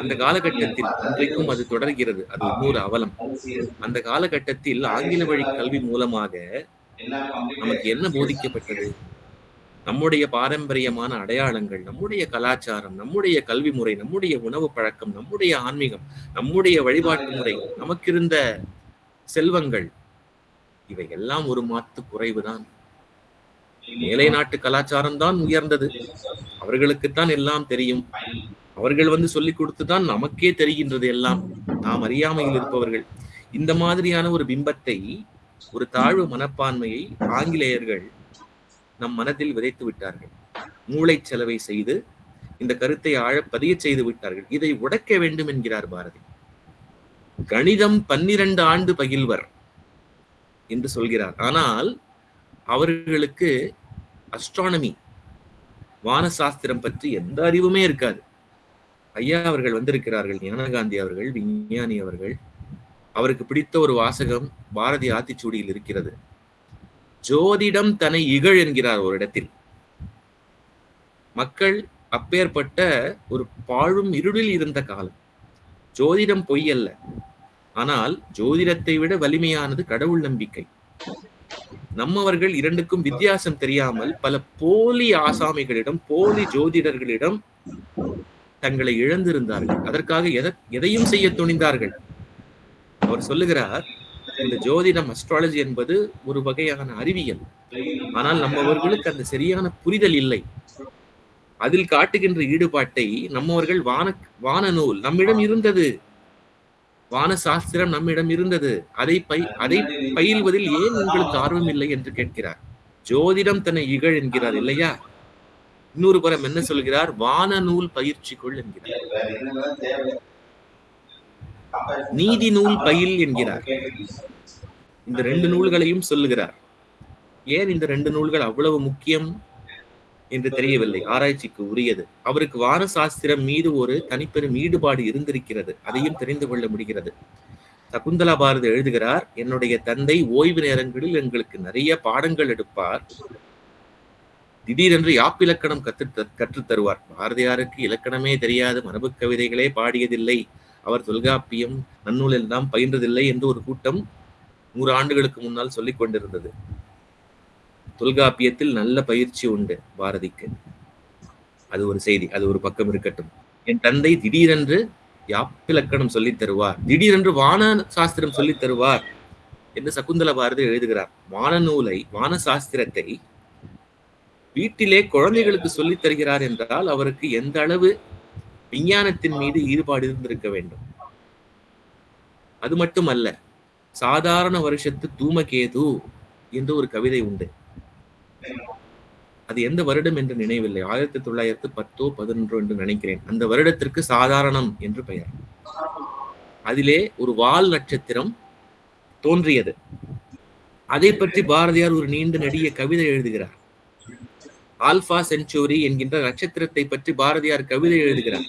அந்த காலகட்டத்தில் இன்றைக்கும் அது தொடர்கிறது. அது இன்னொரு அவலம். அந்த காலகட்டத்தில் ஆங்கில வழி கல்வி மூலமாக நமக்கு என்ன போதிக்கப்பட்டது? நம்முடைய பாரம்பரியமான அடையாளங்கள் நம்முடைய கலாச்சாரம் நம்முடைய கல்வி முறை நம்முடைய உணவு பழக்கம் நம்முடைய ஆன்மீகம் நம்முடைய வழிபாட்டு முறை நமக்கிருந்த செல்வங்கள் இவை எல்லாம் ஒரு மாத்து குறைவுதான். மேலை நாட்டு கலாச்சாரம் தான் உயர்ந்தது. அவர்களுக்குத்தான் எல்லாம் தெரியும். அவர்கள் வந்து சொல்லிக் கொடுத்துதான் நமக்கே தெரிகின்றது எல்லாம். நாம் அறியாமையில் இருப்பவர்கள். இந்த மாதிரியான ஒரு பிம்பத்தை ஒரு தாழ்வு மனப்பான்மையை ஆங்கிலேயர்கள் நம் மனதில் விதைத்து விட்டார்கள். மூளை செலவை செய்து இந்த கருத்தை ஆழ பதிய செய்து விட்டார்கள். இதை உடைக்க வேண்டும் என்கிறார் பாரதி. கணிதம் பன்னிரண்டு ஆண்டு பகில்வர் என்று சொல்கிறார். ஆனால் அவர்களுக்கு அஸ்ட்ரானமி வானசாஸ்திரம் பற்றி எந்த அறிவுமே இருக்காது. ஐயா அவர்கள் வந்திருக்கிறார்கள் ஞானகாந்தி அவர்கள் விஞ்ஞானி அவர்கள். அவருக்கு பிடித்த ஒரு வாசகம் பாரதி ஆத்திச்சூடியில் இருக்கிறது. ஜோதிடம் தன்னை இகழ் என்கிறார் ஒரு இடத்தில். மக்கள் அப்பேற்பட்ட ஒரு பாழும் இருளில் இருந்த காலம். ஜோதிடம் பொய் அல்ல. ஆனால் ஜோதிடத்தை விட வலிமையானது கடவுள் நம்பிக்கை. நம்மவர்கள் இரண்டுக்கும் வித்தியாசம் தெரியாமல் பல போலி ஆசாமிகளிடம் போலி ஜோதிடர்களிடம் தங்களை இழந்திருந்தார்கள். அதற்காக எத- எதையும் செய்ய துணிந்தார்கள்? அவர் சொல்லுகிறார் இந்த ஜோதிடம் அஸ்ட்ராலஜி என்பது ஒரு வகையான அறிவியல். ஆனால் நம்மவர்களுக்கு அந்த சரியான புரிதல் இல்லை. அதில் காட்டுகின்ற ஈடுபாட்டை நம்மவர்கள் வான வான நூல் நம்மிடம் இருந்தது. வான சாஸ்திரம் நம்மிடம் இருந்தது. அதை பை அதை பயில்வதில் ஏன் உங்களுக்கு ஆர்வம் இல்லை என்று கேட்கிறார். ஜோதிடம் தன்னை இகழ் என்கிறார் இல்லையா? இன்னொரு புறம் என்ன சொல்கிறார்? வான நூல் பயிற்சிக்குள் என்கிறார். நீதி நூல் பயில் என்கிறார். இந்த ரெண்டு நூல்களையும் சொல்லுகிறார். ஏன் இந்த ரெண்டு நூல்கள் அவ்வளவு முக்கியம்? என்று தெரியவில்லை. ஆராய்ச்சிக்கு உரியது. அவருக்கு வான சாஸ்திரம் மீது ஒரு தனிப்பெரும் ஈடுபாடு இருந்திருக்கிறது. அதையும் தெரிந்து கொள்ள முடிகிறது. சகுந்தலா பாரதி எழுதுகிறார் என்னுடைய தந்தை ஓய்வு நேரங்களில் எங்களுக்கு நிறைய பாடங்கள் எடுப்பார். திடீரென்று யாப்பிலக்கணம் கற்று கற்றுத் தருவார். பாரதியாருக்கு இலக்கணமே தெரியாது. மரபு கவிதைகளே பாடியதில்லை. அவர் தொல்காப்பியம் நன்னூல் எல்லாம் பயின்றதில்லை என்று ஒரு கூட்டம் நூறு ஆண்டுகளுக்கு முன்னால் சொல்லிக் கொண்டிருந்தது. தொல்காப்பியத்தில் நல்ல பயிற்சி உண்டு பாரதிக்கு. அது ஒரு செய்தி அது ஒரு பக்கம் இருக்கட்டும். என் தந்தை திடீரென்று யாப்பிலக்கணம் சொல்லித் தருவார். திடீரென்று வான சாஸ்திரம் சொல்லித் தருவார் என்று சகுந்தல பாரதி எழுதுகிறார். வான நூலை வான சாஸ்திரத்தை வீட்டிலே குழந்தைகளுக்கு சொல்லித் தருகிறார் என்றால் அவருக்கு எந்த அளவு விஞ்ஞானத்தின் மீது ஈடுபாடு இருந்திருக்க வேண்டும்? அது மட்டுமல்ல சாதாரண வருஷத்து தூமகேது என்று ஒரு கவிதை உண்டு. அது எந்த வருடம் என்று நினைவில்லை. ஆயிரத்தி தொள்ளாயிரத்து பத்தோ பதினொன்றோ என்று நினைக்கிறேன். அந்த வருடத்திற்கு சாதாரணம் என்று பெயர். அதிலே ஒரு வால் நட்சத்திரம் தோன்றியது. அதை பற்றி பாரதியார் ஒரு நீண்ட நெடிய கவிதை எழுதுகிறார். ஆல்பா செஞ்சுரி என்கின்ற நட்சத்திரத்தை பற்றி பாரதியார் கவிதை எழுதுகிறார்.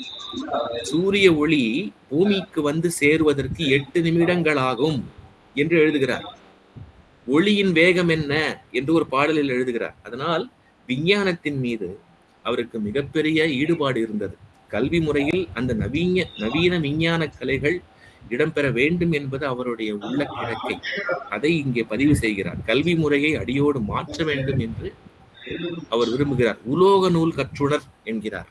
சூரிய ஒளி பூமிக்கு வந்து சேருவதற்கு எட்டு நிமிடங்களாகும் என்று எழுதுகிறார். ஒளியின் வேகம் என்ன என்று ஒரு பாடலில் எழுதுகிறார். அதனால் விஞ்ஞானத்தின் மீது அவருக்கு மிகப்பெரிய ஈடுபாடு இருந்தது. கல்வி முறையில் அந்த நவீன நவீன விஞ்ஞான கலைகள் இடம்பெற வேண்டும் என்பது அவருடைய உள்ள கிழக்கை அதை இங்கே பதிவு செய்கிறார். கல்வி முறையை அடியோடு மாற்ற வேண்டும் என்று அவர் விரும்புகிறார். உலோக நூல் கற்றுணர் என்கிறார்.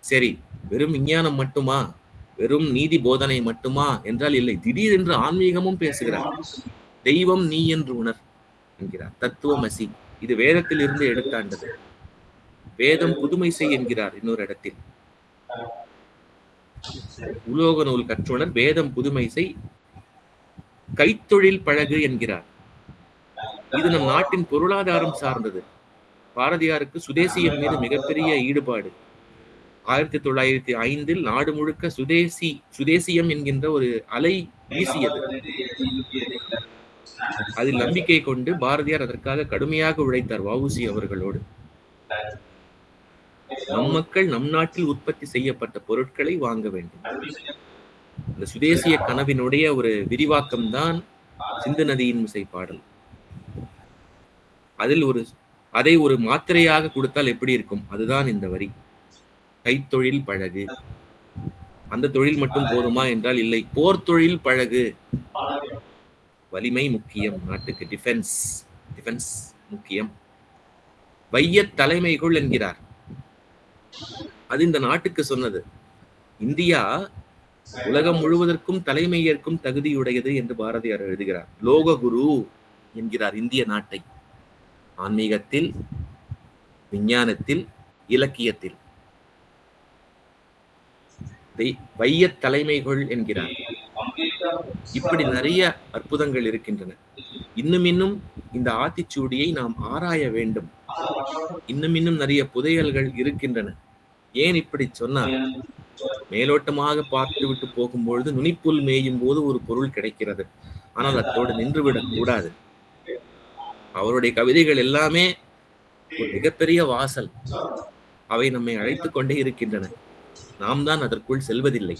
சரி வெறும் விஞ்ஞானம் மட்டுமா? வெறும் நீதி போதனை மட்டுமா? என்றால் இல்லை. திடீரென்று ஆன்மீகமும் பேசுகிறார். தெய்வம் நீ என்று உணர் என்கிறார். தத்துவமசி. இது வேதத்தில் இருந்து எடுத்தாண்டது. வேதம் புதுமை செய் என்கிறார் இன்னொரு இடத்தில். உலோக நூல் கற்றுணர் வேதம் புதுமை செய் கைத்தொழில் பழகு என்கிறார். இது நம் நாட்டின் பொருளாதாரம் சார்ந்தது. பாரதியாருக்கு சுதேசியம் மீது மிகப்பெரிய ஈடுபாடு. ஆயிரத்தி தொள்ளாயிரத்தி ஐந்தில் நாடு முழுக்க சுதேசி சுதேசியம் என்கின்ற ஒரு அலை வீசியது. அதில் நம்பிக்கை கொண்டு பாரதியார் அதற்காக கடுமையாக உழைத்தார் வவுசி அவர்களோடு. நம் மக்கள் நம் நாட்டில் உற்பத்தி செய்யப்பட்ட பொருட்களை வாங்க வேண்டும். இந்த சுதேசிய கனவினுடைய ஒரு விரிவாக்கம் தான் சிந்து நதியின் மிசை பாடல். அதில் ஒரு அதை ஒரு மாத்திரையாக கொடுத்தால் எப்படி இருக்கும்? அதுதான் இந்த வரி. கைத்தொழில் பழகு. அந்த தொழில் மட்டும் போதுமா என்றால் இல்லை. போர் தொழில் பழகு. வலிமை முக்கியம் நாட்டுக்கு டிஃபென்ஸ் டிஃபென்ஸ் முக்கியம். வைய தலைமைகள் என்கிறார். அது இந்த நாட்டுக்கு சொன்னது. இந்தியா உலகம் முழுவதற்கும் தலைமை ஏற்கும் தகுதியுடையது என்று பாரதியார் எழுதுகிறார். லோக குரு என்கிறார் இந்திய நாட்டை. ஆன்மீகத்தில் விஞ்ஞானத்தில் இலக்கியத்தில். வைய தலைமைகள் என்கிறார். இப்படி நிறைய அற்புதங்கள் இருக்கின்றன. இன்னும் இன்னும் இந்த ஆத்திச்சூடியை நாம் ஆராய வேண்டும். இன்னும் இன்னும் நிறைய புதையல்கள் இருக்கின்றன. ஏன் இப்படி சொன்னால் மேலோட்டமாக பார்த்துவிட்டு போகும்பொழுது நுனிப்புல் மேயும் போது ஒரு பொருள் கிடைக்கிறது. ஆனால் அத்தோடு நின்றுவிடக் கூடாது. அவருடைய கவிதைகள் எல்லாமே ஒரு மிகப்பெரிய வாசல். அவை நம்மை அழைத்துக் கொண்டே இருக்கின்றன. நாம் தான் அதற்குள் செல்வதில்லை.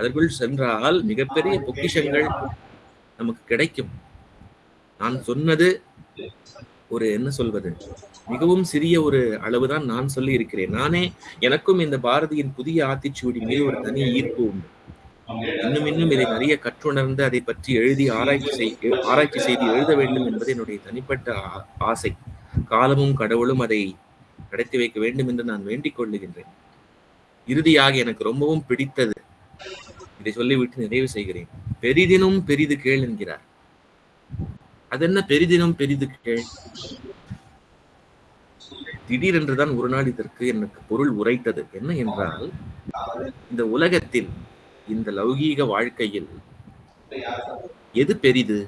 அதற்குள் சென்றால் மிகப்பெரிய பொக்கிஷங்கள் நமக்கு கிடைக்கும். நான் சொன்னது ஒரு என்ன சொல்வது? மிகவும் சிறிய ஒரு அளவுதான் நான் சொல்லி இருக்கிறேன் நானே எனக்கும் இந்த பாரதியின் புதிய ஆத்திச்சூடி மீது ஒரு தனி ஈர்ப்பு உண்டு. இன்னும் இன்னும் இதை நிறைய கற்றுணர்ந்து அதை பற்றி எழுதி ஆராய்ச்சி செய் ஆராய்ச்சி செய்து எழுத வேண்டும் என்பது என்னுடைய தனிப்பட்ட ஆசை. காலமும் கடவுளும் அதை நடத்தி வைக்க வேண்டும் என்று நான் வேண்டிக் கொள்ளுகின்றேன். இறுதியாக எனக்கு ரொம்பவும் பிடித்தது இதை சொல்லிவிட்டு நிறைவு செய்கிறேன். பெரிதினும் பெரிது கேள் என்கிறார். அதென்ன பெரிதினும் பெரிது கேள்? திடீரென்றுதான் ஒரு நாள் இதற்கு எனக்கு பொருள் உரைத்தது. என்ன என்றால் இந்த உலகத்தில் இந்த லௌகீக வாழ்க்கையில் எது பெரிது?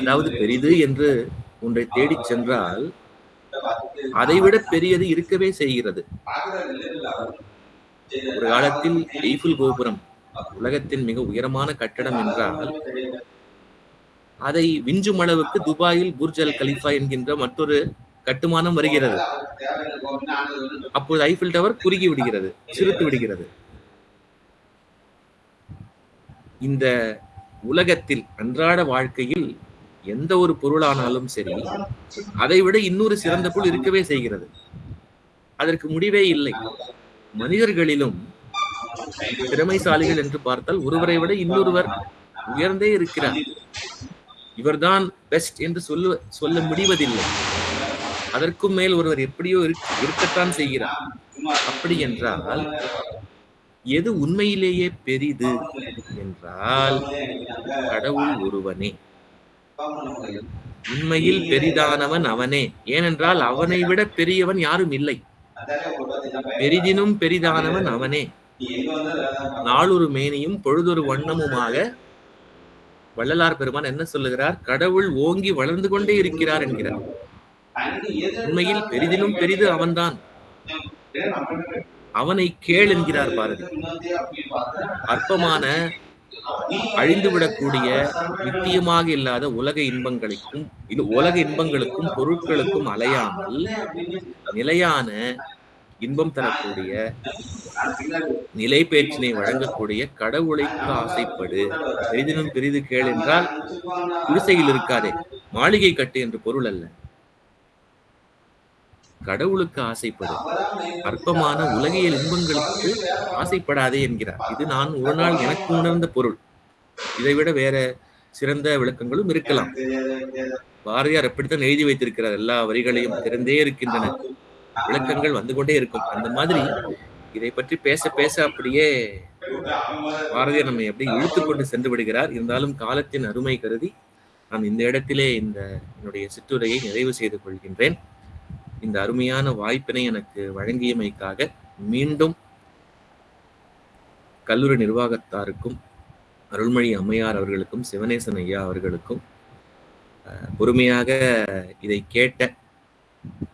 அதாவது பெரிது என்று ஒன்றை தேடிச் சென்றால் அதைவிட பெரியது இருக்கவே செய்கிறது. ஒரு காலத்தில் எய்ஃபில் கோபுரம் உலகத்தின் மிக உயரமான கட்டடம் என்றால் அதை விஞ்சும் அளவுக்கு துபாயில் புர்ஜ் அல் கலிஃபா என்கின்ற மற்றொரு கட்டுமானம் வருகிறது. அப்போது ஐஃபில் டவர் குறுகி விடுகிறது சிறுத்து விடுகிறது. இந்த உலகத்தில் அன்றாட வாழ்க்கையில் எந்த ஒரு பொருளானாலும் சரி அதை விட இன்னொரு சிறந்த பொருள் இருக்கவே செய்கிறது. அதற்கு முடிவே இல்லை. மனிதர்களிலும் திறமைசாலிகள் என்று பார்த்தால் ஒருவரை விட இன்னொருவர் உயர்ந்தே இருக்கிறார். இவர்தான் பெஸ்ட் என்று சொல்ல சொல்ல முடிவதில்லை. அதற்கும் மேல் ஒருவர் எப்படியோ இருக்கத்தான் செய்கிறார். அப்படி என்றால் எது உண்மையிலேயே பெரிது என்றால் கடவுள் ஒருவனே. உண்மையில் பெரிதானவன் அவனே. ஏனென்றால் அவனை விட பெரியவன் யாரும் இல்லை. பெரிதினும் பெரிதானவன் அவனே. நாளொரு மேனியும் பொழுதொரு வண்ணமுமாக வள்ளலார் பெருமான் என்ன சொல்லுகிறார்? கடவுள் ஓங்கி வளர்ந்து கொண்டே இருக்கிறார் என்கிறார். உண்மையில் பெரிதிலும் பெரிது அவன்தான். அவனை கேள் என்கிறார் பாரதி. அற்பமான அழிந்துவிடக்கூடிய நித்தியமாக இல்லாத உலக இன்பங்களுக்கும் இது உலக இன்பங்களுக்கும் பொருட்களுக்கும் அலையாமல் நிலையான இன்பம் தரக்கூடிய நிலை பேச்சினை வழங்கக்கூடிய கடவுளைக்கு ஆசைப்படு. பெரிதினும் பெரிது கேள் என்றால் குடிசையில் இருக்காதே. மாளிகை கட்டு என்று பொருள் அல்ல. கடவுளுக்கு ஆசைப்படும் அற்பமான உலகியல் இன்பங்களுக்கு ஆசைப்படாதே என்கிறார். இது நான் ஒரு நாள் எனக்கு உணர்ந்த பொருள். இதைவிட வேற சிறந்த விளக்கங்களும் இருக்கலாம். பாரதியார் அப்படித்தான் எழுதி வைத்திருக்கிறார். எல்லா வரிகளையும் திறந்தே இருக்கின்றன. விளக்கங்கள் வந்து கொண்டே இருக்கும். அந்த மாதிரி இதை பற்றி பேச பேச அப்படியே பாரதியார் நம்மை அப்படியே இழுத்து கொண்டு சென்று விடுகிறார். இருந்தாலும் காலத்தின் அருமை கருதி நான் இந்த இடத்திலே இந்த என்னுடைய சிற்றுரையை நிறைவு செய்து கொள்கின்றேன். இந்த அருமையான வாய்ப்பினை எனக்கு வழங்கியமைக்காக மீண்டும் கல்லூரி நிர்வாகத்தாருக்கும் அருள்மொழி அம்மையார் அவர்களுக்கும் சிவனேசன் ஐயா அவர்களுக்கும் பொறுமையாக இதை கேட்ட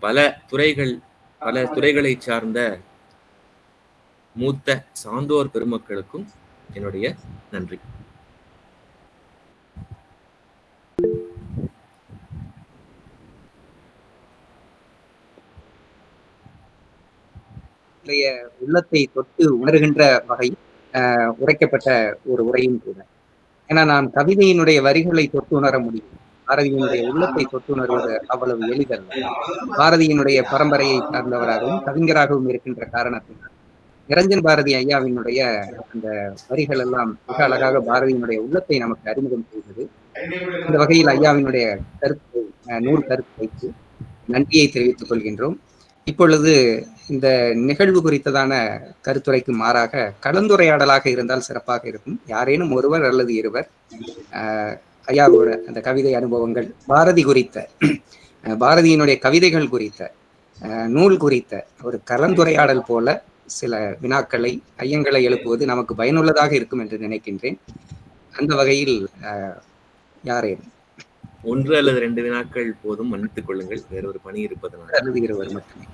பல துறைகள் பல துறைகளை சார்ந்த மூத்த சான்றோர் பெருமக்களுக்கும் என்னுடைய நன்றி. உடைய உள்ளத்தை தொட்டு உணர்கின்ற வகையில் உரைக்கப்பட்ட ஒரு உரையும் கூட. ஏன்னா நான் கவிதையினுடைய வரிகளை தொட்டு உணர முடியும். பாரதியினுடைய உள்ளத்தை தொட்டு உணர்வது அவ்வளவு எளிதல்ல. பாரதியினுடைய பரம்பரையை சார்ந்தவராகவும் கவிஞராகவும் இருக்கின்ற காரணத்தினால். நிரஞ்சன் பாரதி ஐயாவினுடைய அந்த வரிகள் எல்லாம் மிக அழகாக பாரதியினுடைய உள்ளத்தை நமக்கு அறிமுகம் செய்தது. இந்த வகையில் ஐயாவினுடைய கருத்து நூல் கருத்து வைத்து நன்றியை தெரிவித்துக் கொள்கின்றோம். இப்பொழுது இந்த நிகழ்வு குறித்ததான கருத்துரைக்கு மாறாக கலந்துரையாடலாக இருந்தால் சிறப்பாக இருக்கும். யாரேனும் ஒருவர் அல்லது இருவர் ஐயாவோட அந்த கவிதை அனுபவங்கள் பாரதி குறித்த பாரதியினுடைய கவிதைகள் குறித்த நூல் குறித்த ஒரு கலந்துரையாடல் போல சில வினாக்களை ஐயங்களை எழுப்புவது நமக்கு பயனுள்ளதாக இருக்கும் என்று நினைக்கின்றேன். அந்த வகையில் யாரேனும். ஒன்று அல்லது ரெண்டு வினாக்கள் போதும் மன்னித்துக் கொள்ளுங்கள். வேறொரு பணி இருப்பதனால். அல்லது இருவர் மட்டுமே.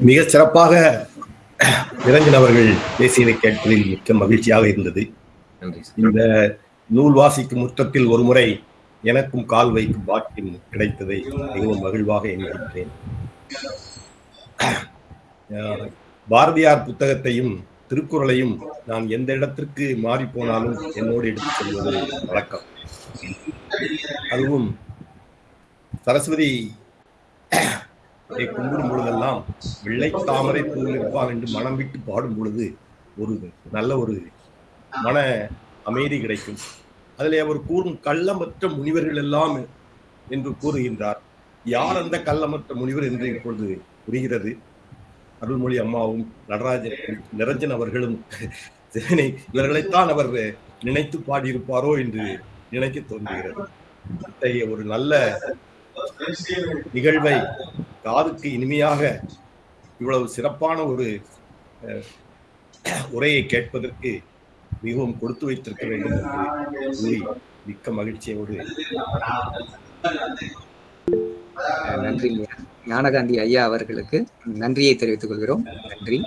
மிக சிறப்பாக நிரஞ்சன் அவர்கள் பேசியதை கேட்பதில் மிக்க மகிழ்ச்சியாக இருந்தது. இந்த நூல் வாசிக்கும் முற்றத்தில் ஒரு முறை எனக்கும் கால் வைக்கும் பாக்கியம் கிடைத்ததை மிகவும் மகிழ்வாக எண்ணுகின்றேன் அஹ், பாரதியார் புத்தகத்தையும் திருக்குறளையும் நான் எந்த இடத்திற்கு மாறி போனாலும் என்னோடு எடுத்துச் செல்வது வழக்கம். அதுவும் சரஸ்வதி இதை கும்பிடும் பொழுதெல்லாம் வெள்ளை தாமரை பூவில் இருப்பான் என்று மனம் விட்டு பாடும் பொழுது ஒரு நல்ல ஒரு மன அமைதி கிடைக்கும். அதிலே அவர் கூறும் கள்ளமற்ற முனிவர்கள் எல்லாம் என்று கூறுகின்றார். யார் அந்த கள்ளமற்ற முனிவர் என்று இப்பொழுது புரிகிறது. அருள்மொழி அம்மாவும் நடராஜன் நிரஞ்சன் அவர்களும் இவர்களைத்தான் அவர் நினைத்து பாடியிருப்பாரோ என்று நினைக்க தோன்றுகிறது. இத்தகைய ஒரு நல்ல நிகழ்வை காதுக்கு இனிமையாக இவ்வளவு சிறப்பான ஒரு உரையை கேட்பதற்கு மிகவும் கொடுத்து வைத்திருக்க வேண்டும் என்று கூறி மிக்க மகிழ்ச்சியோடு நன்றி. ஞானகாந்தி ஐயா அவர்களுக்கு நன்றியை தெரிவித்துக் கொள்கிறோம். நன்றி.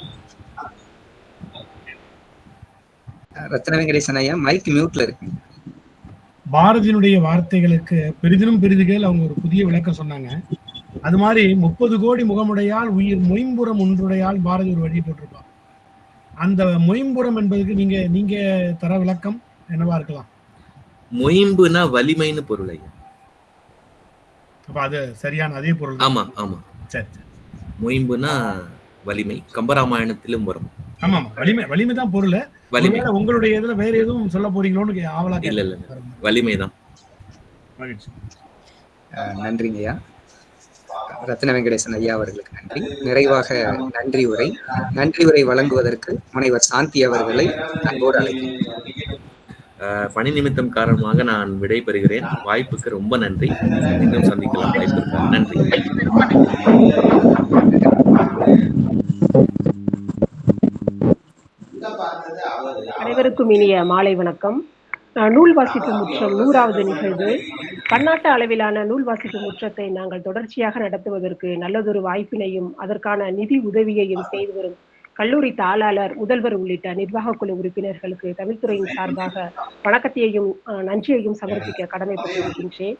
அஹ், ரத்ன வெங்கடேசன் ஐயா மைக் மியூட்ல இருக்கு. பாரதியினுடைய வார்த்தைகளுக்கு பெரிதினும் பெரிதுகள் அவங்க ஒரு புதிய விளக்கம் சொன்னாங்க. அது மாதிரி முப்பது கோடி முகமுடையால் உயிர் மொயம்புறம் ஒன்றுடையால் பாரதி ஒரு வழி போட்டிருப்பார். அந்த மொயம்புறம் என்பதுக்கு நீங்க நீங்க தர விளக்கம் என்னவா இருக்கலாம்? மொயம்புனா வலிமைன்னு பொருள் அப்ப அது சரியான அதே பொருள் ஆமா ஆமா. சரி சரி. மொயம்புனா வலிமை கம்பராமாயணத்திலும் வரும். ஆமா ஆமா வலிமை வலிமை தான் பொருள். வலிமை. உங்களுடைய இதுல வேற எதுவும் சொல்ல போறீங்களோன்னு ஆவலா இல்ல இல்ல அஹ், நன்றிங்க ஐயா. ரத்ன வெங்கடேசன் ஐயா அவர்களுக்கு நன்றி. நிறைவாக நன்றி உரை. நன்றி உரை வழங்குவதற்கு முனைவர் சாந்தி அவர்களை அன்போடு அழைக்கிறேன். பணி நிமித்தம் காரணமாக நான் விடை பெறுகிறேன் வாய்ப்புக்கு ரொம்ப நன்றி. மீண்டும் சந்திக்கலாம். வாய்ப்பு? நன்றி ரொம்ப நன்றி. அனைவருக்கும் இனிய மாலை வணக்கம். நூல் வாசிப்பு முற்றம் நூறாவது நிகழ்வு. பன்னாட்டு அளவிலான நூல் வாசிப்பு முற்றத்தை நாங்கள் தொடர்ச்சியாக நடத்துவதற்கு நல்லதொரு வாய்ப்பினையும் அதற்கான நிதி உதவியையும் செய்து வரும் கல்லூரி தாளாளர் முதல்வர் உள்ளிட்ட நிர்வாக குழு உறுப்பினர்களுக்கு தமிழ்துறையின் சார்பாக வணக்கத்தையும் நன்றியையும் சமர்ப்பிக்க கடமைப்பட்டிருக்கின்றேன்.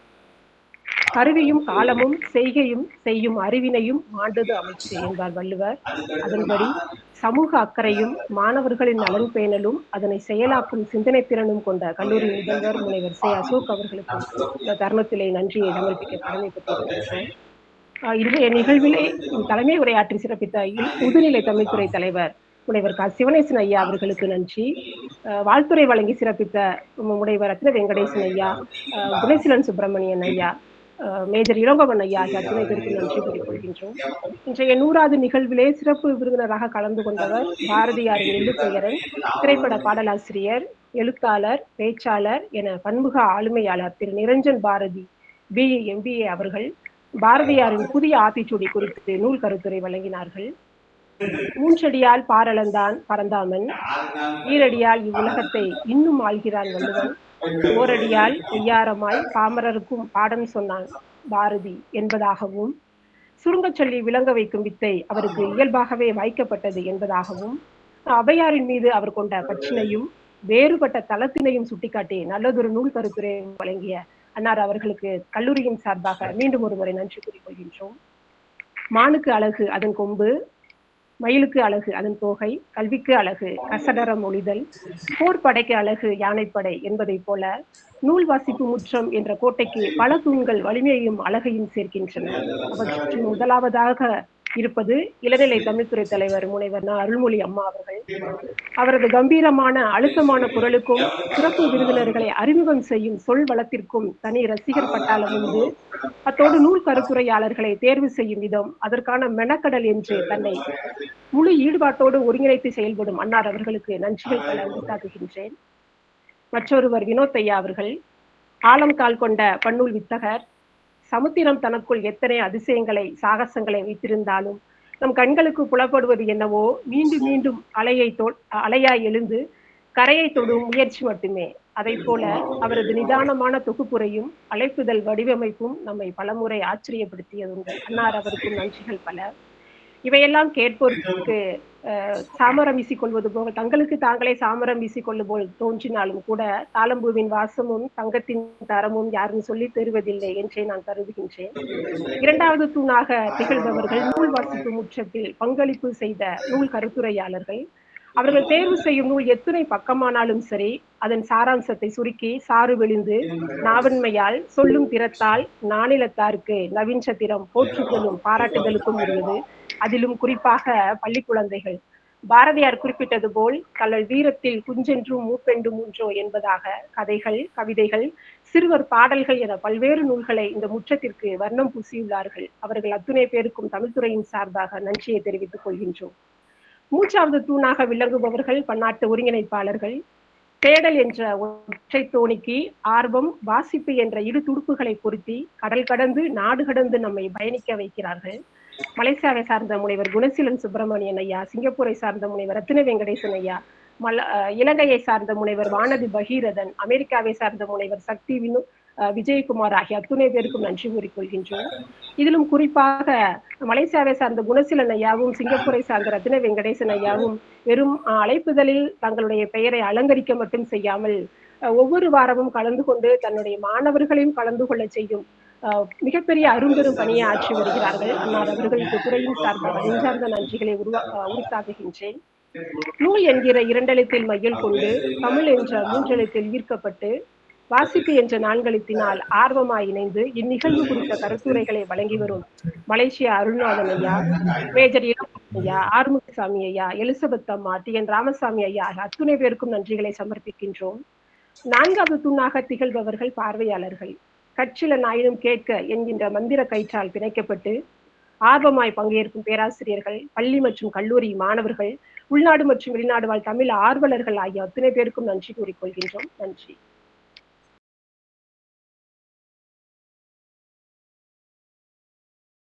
கருவியும் காலமும் செய்கையும் செய்யும் அறிவினையும் மாண்டது அமைச்சு என்பார் வள்ளுவர். அதன்படி சமூக அக்கறையும் மாணவர்களின் நலன் பேணலும் அதனை செயலாக்கும் சிந்தனை திறனும் கொண்ட கல்லூரி முதல்வர் முனைவர் சே. அசோக் அவர்களுக்கு இந்த தருணத்திலே நன்றியை சமர்ப்பிக்க கடமைப்பட்டிருக்கிறேன் இன்றைய நிகழ்விலே தலைமை உரையாற்றி சிறப்பித்த முதுநிலை தமிழ்துறை தலைவர் முனைவர் க. சிவனேசன் ஐயா அவர்களுக்கு நன்றி. ஆஹ் வாழ்த்துரை வழங்கி சிறப்பித்த முனைவர் ரத்ன வெங்கடேசன் ஐயா குணசீலன் சுப்பிரமணியன் ஐயா மேஜர் இளங்கோவன் ஐயா ஆகிய பேருக்கு நன்றி கூறிக்கொள்கின்றோம் இன்றைய நூறாவது நிகழ்விலே சிறப்பு விருந்தினராக கலந்து கொண்டவர் பாரதியாரின் எழுத்துயரன் திரைப்பட பாடலாசிரியர் எழுத்தாளர் பேச்சாளர் என பன்முக ஆளுமையாளர் திரு. நிரஞ்சன் பாரதி பிஏ எம்பிஏ அவர்கள் பாரதியாரின் புதிய ஆத்திச்சூடி குறித்து நூல் கருத்துரை வழங்கினார்கள். மூன்றடியால் பாரளந்தான் பரந்தாமன் ஈரடியால் இவ்வுலகத்தை இன்னும் ஆள்கிறான் வள்ளுவன். ஓரடியால் ஒய்யாரமாய் பாமரருக்கும் பாடம் சொன்னான் பாரதி என்பதாகவும் சுருங்கச் சொல்லி விளங்க வைக்கும் வித்தை அவருக்கு இயல்பாகவே வாய்க்கப்பட்டது என்பதாகவும் அவையாரின் மீது அவர் கொண்ட பற்றினையும் வேறுபட்ட தளத்தினையும் சுட்டிக்காட்டி நல்லதொரு நூல் கருத்துரை வழங்கிய அன்னார் அவர்களுக்கு கல்லூரியின் சார்பாக மீண்டும் ஒரு முறை நன்றி கூறிக்கொள்கின்றோம் மானுக்கு அழகு அதன் கொம்பு மயிலுக்கு அழகு அதன் தோகை கல்விக்கு அழகு கசடரம் ஒளிதல் போர் படைக்கு அழகு யானைப்படை என்பதைப் போல நூல் வாசிப்பு முற்றம் என்ற கோட்டைக்கு பல தூண்கள் வலிமையையும் அழகையும் சேர்க்கின்றன. அவற்றில் முதலாவதாக இருப்பது இளநிலை தமிழ்துறை தலைவர் முனைவர் ந. அருள்மொழி அம்மா அவர்கள். அவரது கம்பீரமான அழுத்தமான குரலுக்கும் சிறப்பு விருந்தினர்களை அறிமுகம் செய்யும் சொல் வளத்திற்கும் தனி ரசிகர் பட்டாளம் உண்டு. அத்தோடு நூல் கருத்துரையாளர்களை தேர்வு செய்யும் விதம் அதற்கான மெனக்கடல் என்று தன்னை முழு ஈடுபாட்டோடு ஒருங்கிணைத்து செயல்படும் அன்னார் அவர்களுக்கு நன்றிகள் பல உண்டாக்குகின்றேன். மற்றொருவர் வினோத் ஐயா அவர்கள். ஆழம் கால் கொண்ட பன்னூல் வித்தகர். சமுத்திரம் தனக்குள் எத்தனை அதிசயங்களை சாகசங்களை வைத்திருந்தாலும் நம் கண்களுக்கு புலப்படுவது என்னவோ மீண்டும் மீண்டும் அலையை தோ அலையாய் எழுந்து கரையை தொடும் முயற்சி மட்டுமே. அதை போல அவரது நிதானமான தொகுப்புரையும் அழைப்புதல் வடிவமைப்பும் நம்மை பலமுறை ஆச்சரியப்படுத்தியதுண்டு. அன்னார் அவருக்கும் நன்றிகள் பல. இவையெல்லாம் கேட்போருக்கு சாமரம் வீசிக்கொள்வது போக தங்களுக்கு தாங்களே சாமரம் வீசிக்கொள்ளும் போல் தோன்றினாலும் கூட தாளம்பூவின் வாசமும் தங்கத்தின் தரமும் யாரும் சொல்லி தருவதில்லை என்றே நான் கருதுகின்றேன். இரண்டாவது தூணாக திகழ்பவர்கள் நூல் வாசிப்பு முற்றத்தில் பங்களிப்பு செய்த நூல் கருத்துரையாளர்கள். அவர்கள் தேர்வு செய்யும் நூல் எத்தனை பக்கமானாலும் சரி அதன் சாராம்சத்தை சுருக்கி சாறு விழுந்து நாவன்மையால் சொல்லும் திறத்தால் நாணிலத்தாருக்கு நவீன் சத்திரம் போற்றுதலும் பாராட்டுதலுக்கும் உரியது. அதிலும் குறிப்பாக பள்ளி குழந்தைகள். பாரதியார் குறிப்பிட்டது போல் தங்கள் வீரத்தில் குஞ்சென்றும் மூப்பெண்டும் மூன்றோ என்பதாக கதைகள் கவிதைகள் சிறுவர் பாடல்கள் என பல்வேறு நூல்களை இந்த முற்றத்திற்கு வர்ணம் பூசியுள்ளார்கள். அவர்கள் அத்துணை பேருக்கும் தமிழ்துறையின் சார்பாக நன்றியை தெரிவித்துக் கொள்கின்றோம். மூன்றாவது தூணாக விளங்குபவர்கள் பன்னாட்டு ஒருங்கிணைப்பாளர்கள் தேடல் என்ற ஒற்றை தோணிக்கு ஆர்வம் வாசிப்பு என்ற இரு துடுப்புகளை பொருத்தி கடல் கடந்து நாடு கடந்து நம்மை பயணிக்க வைக்கிறார்கள். மலேசியாவை சார்ந்த முனைவர் குணசீலன் சுப்பிரமணியன் ஐயா சிங்கப்பூரை சார்ந்த முனைவர் ரத்தின வெங்கடேசன் ஐயா மல அஹ் இலங்கையை சார்ந்த முனைவர் வானதி பகீரதன் அமெரிக்காவை சார்ந்த முனைவர் சக்தி வினு விஜயகுமார் ஆகிய அத்துணை பேருக்கும் நன்றி கூறிக்கொள்கின்றோம். இதிலும் குறிப்பாக மலேசியாவை சார்ந்த குணசீலன் ஐயாவும் சிங்கப்பூரை சார்ந்த ரத்தின வெங்கடேசன் ஐயாவும் வெறும் அழைப்புதலில் தங்களுடைய பெயரை அலங்கரிக்க மட்டும் செய்யாமல் ஒவ்வொரு வாரமும் கலந்து கொண்டு தன்னுடைய மாணவர்களையும் கலந்து கொள்ள செய்யும் மிகப்பெரிய அரும்பெரும் பணியை ஆற்றி வருகிறார்கள். அன்னார் அவர்களுக்கு துறையின் சார்ந்த நெஞ்சார்ந்த நன்றிகளை உருவா உரித்தாக்குகின்றேன். நூல் என்கிற இரண்டெழுத்தில் மையல் கொண்டு தமிழ் என்ற மூன்றெழுத்தில் ஈர்க்கப்பட்டு வாசிப்பு என்ற நான்கெழுத்தினால் ஆர்வமாய் இணைந்து இந்நிகழ்வு குறித்த கருத்துரைகளை வழங்கி வரும் மலேசியா அருள்நாதன் ஐயா மேஜர் ஐயா ஆறுமுகசாமி ஐயா எலிசபெத் அம்மா டி. என். ராமசாமி ஐயா அத்துணை பேருக்கும் நன்றிகளை சமர்ப்பிக்கின்றோம். நான்காவது தூணாக திகழ்பவர்கள் பார்வையாளர்கள். கற்றில நாயினும் கேட்க என்கின்ற மந்திர கயிற்றால் பிணைக்கப்பட்டு ஆர்வமாய் பங்கேற்கும் பேராசிரியர்கள் பள்ளி மற்றும் கல்லூரி மாணவர்கள் உள்நாடு மற்றும் வெளிநாடு வாழ் தமிழ் ஆர்வலர்கள் ஆகிய அத்தனை பேருக்கும் நன்றி கூறிக்கொள்கின்றோம். நன்றி.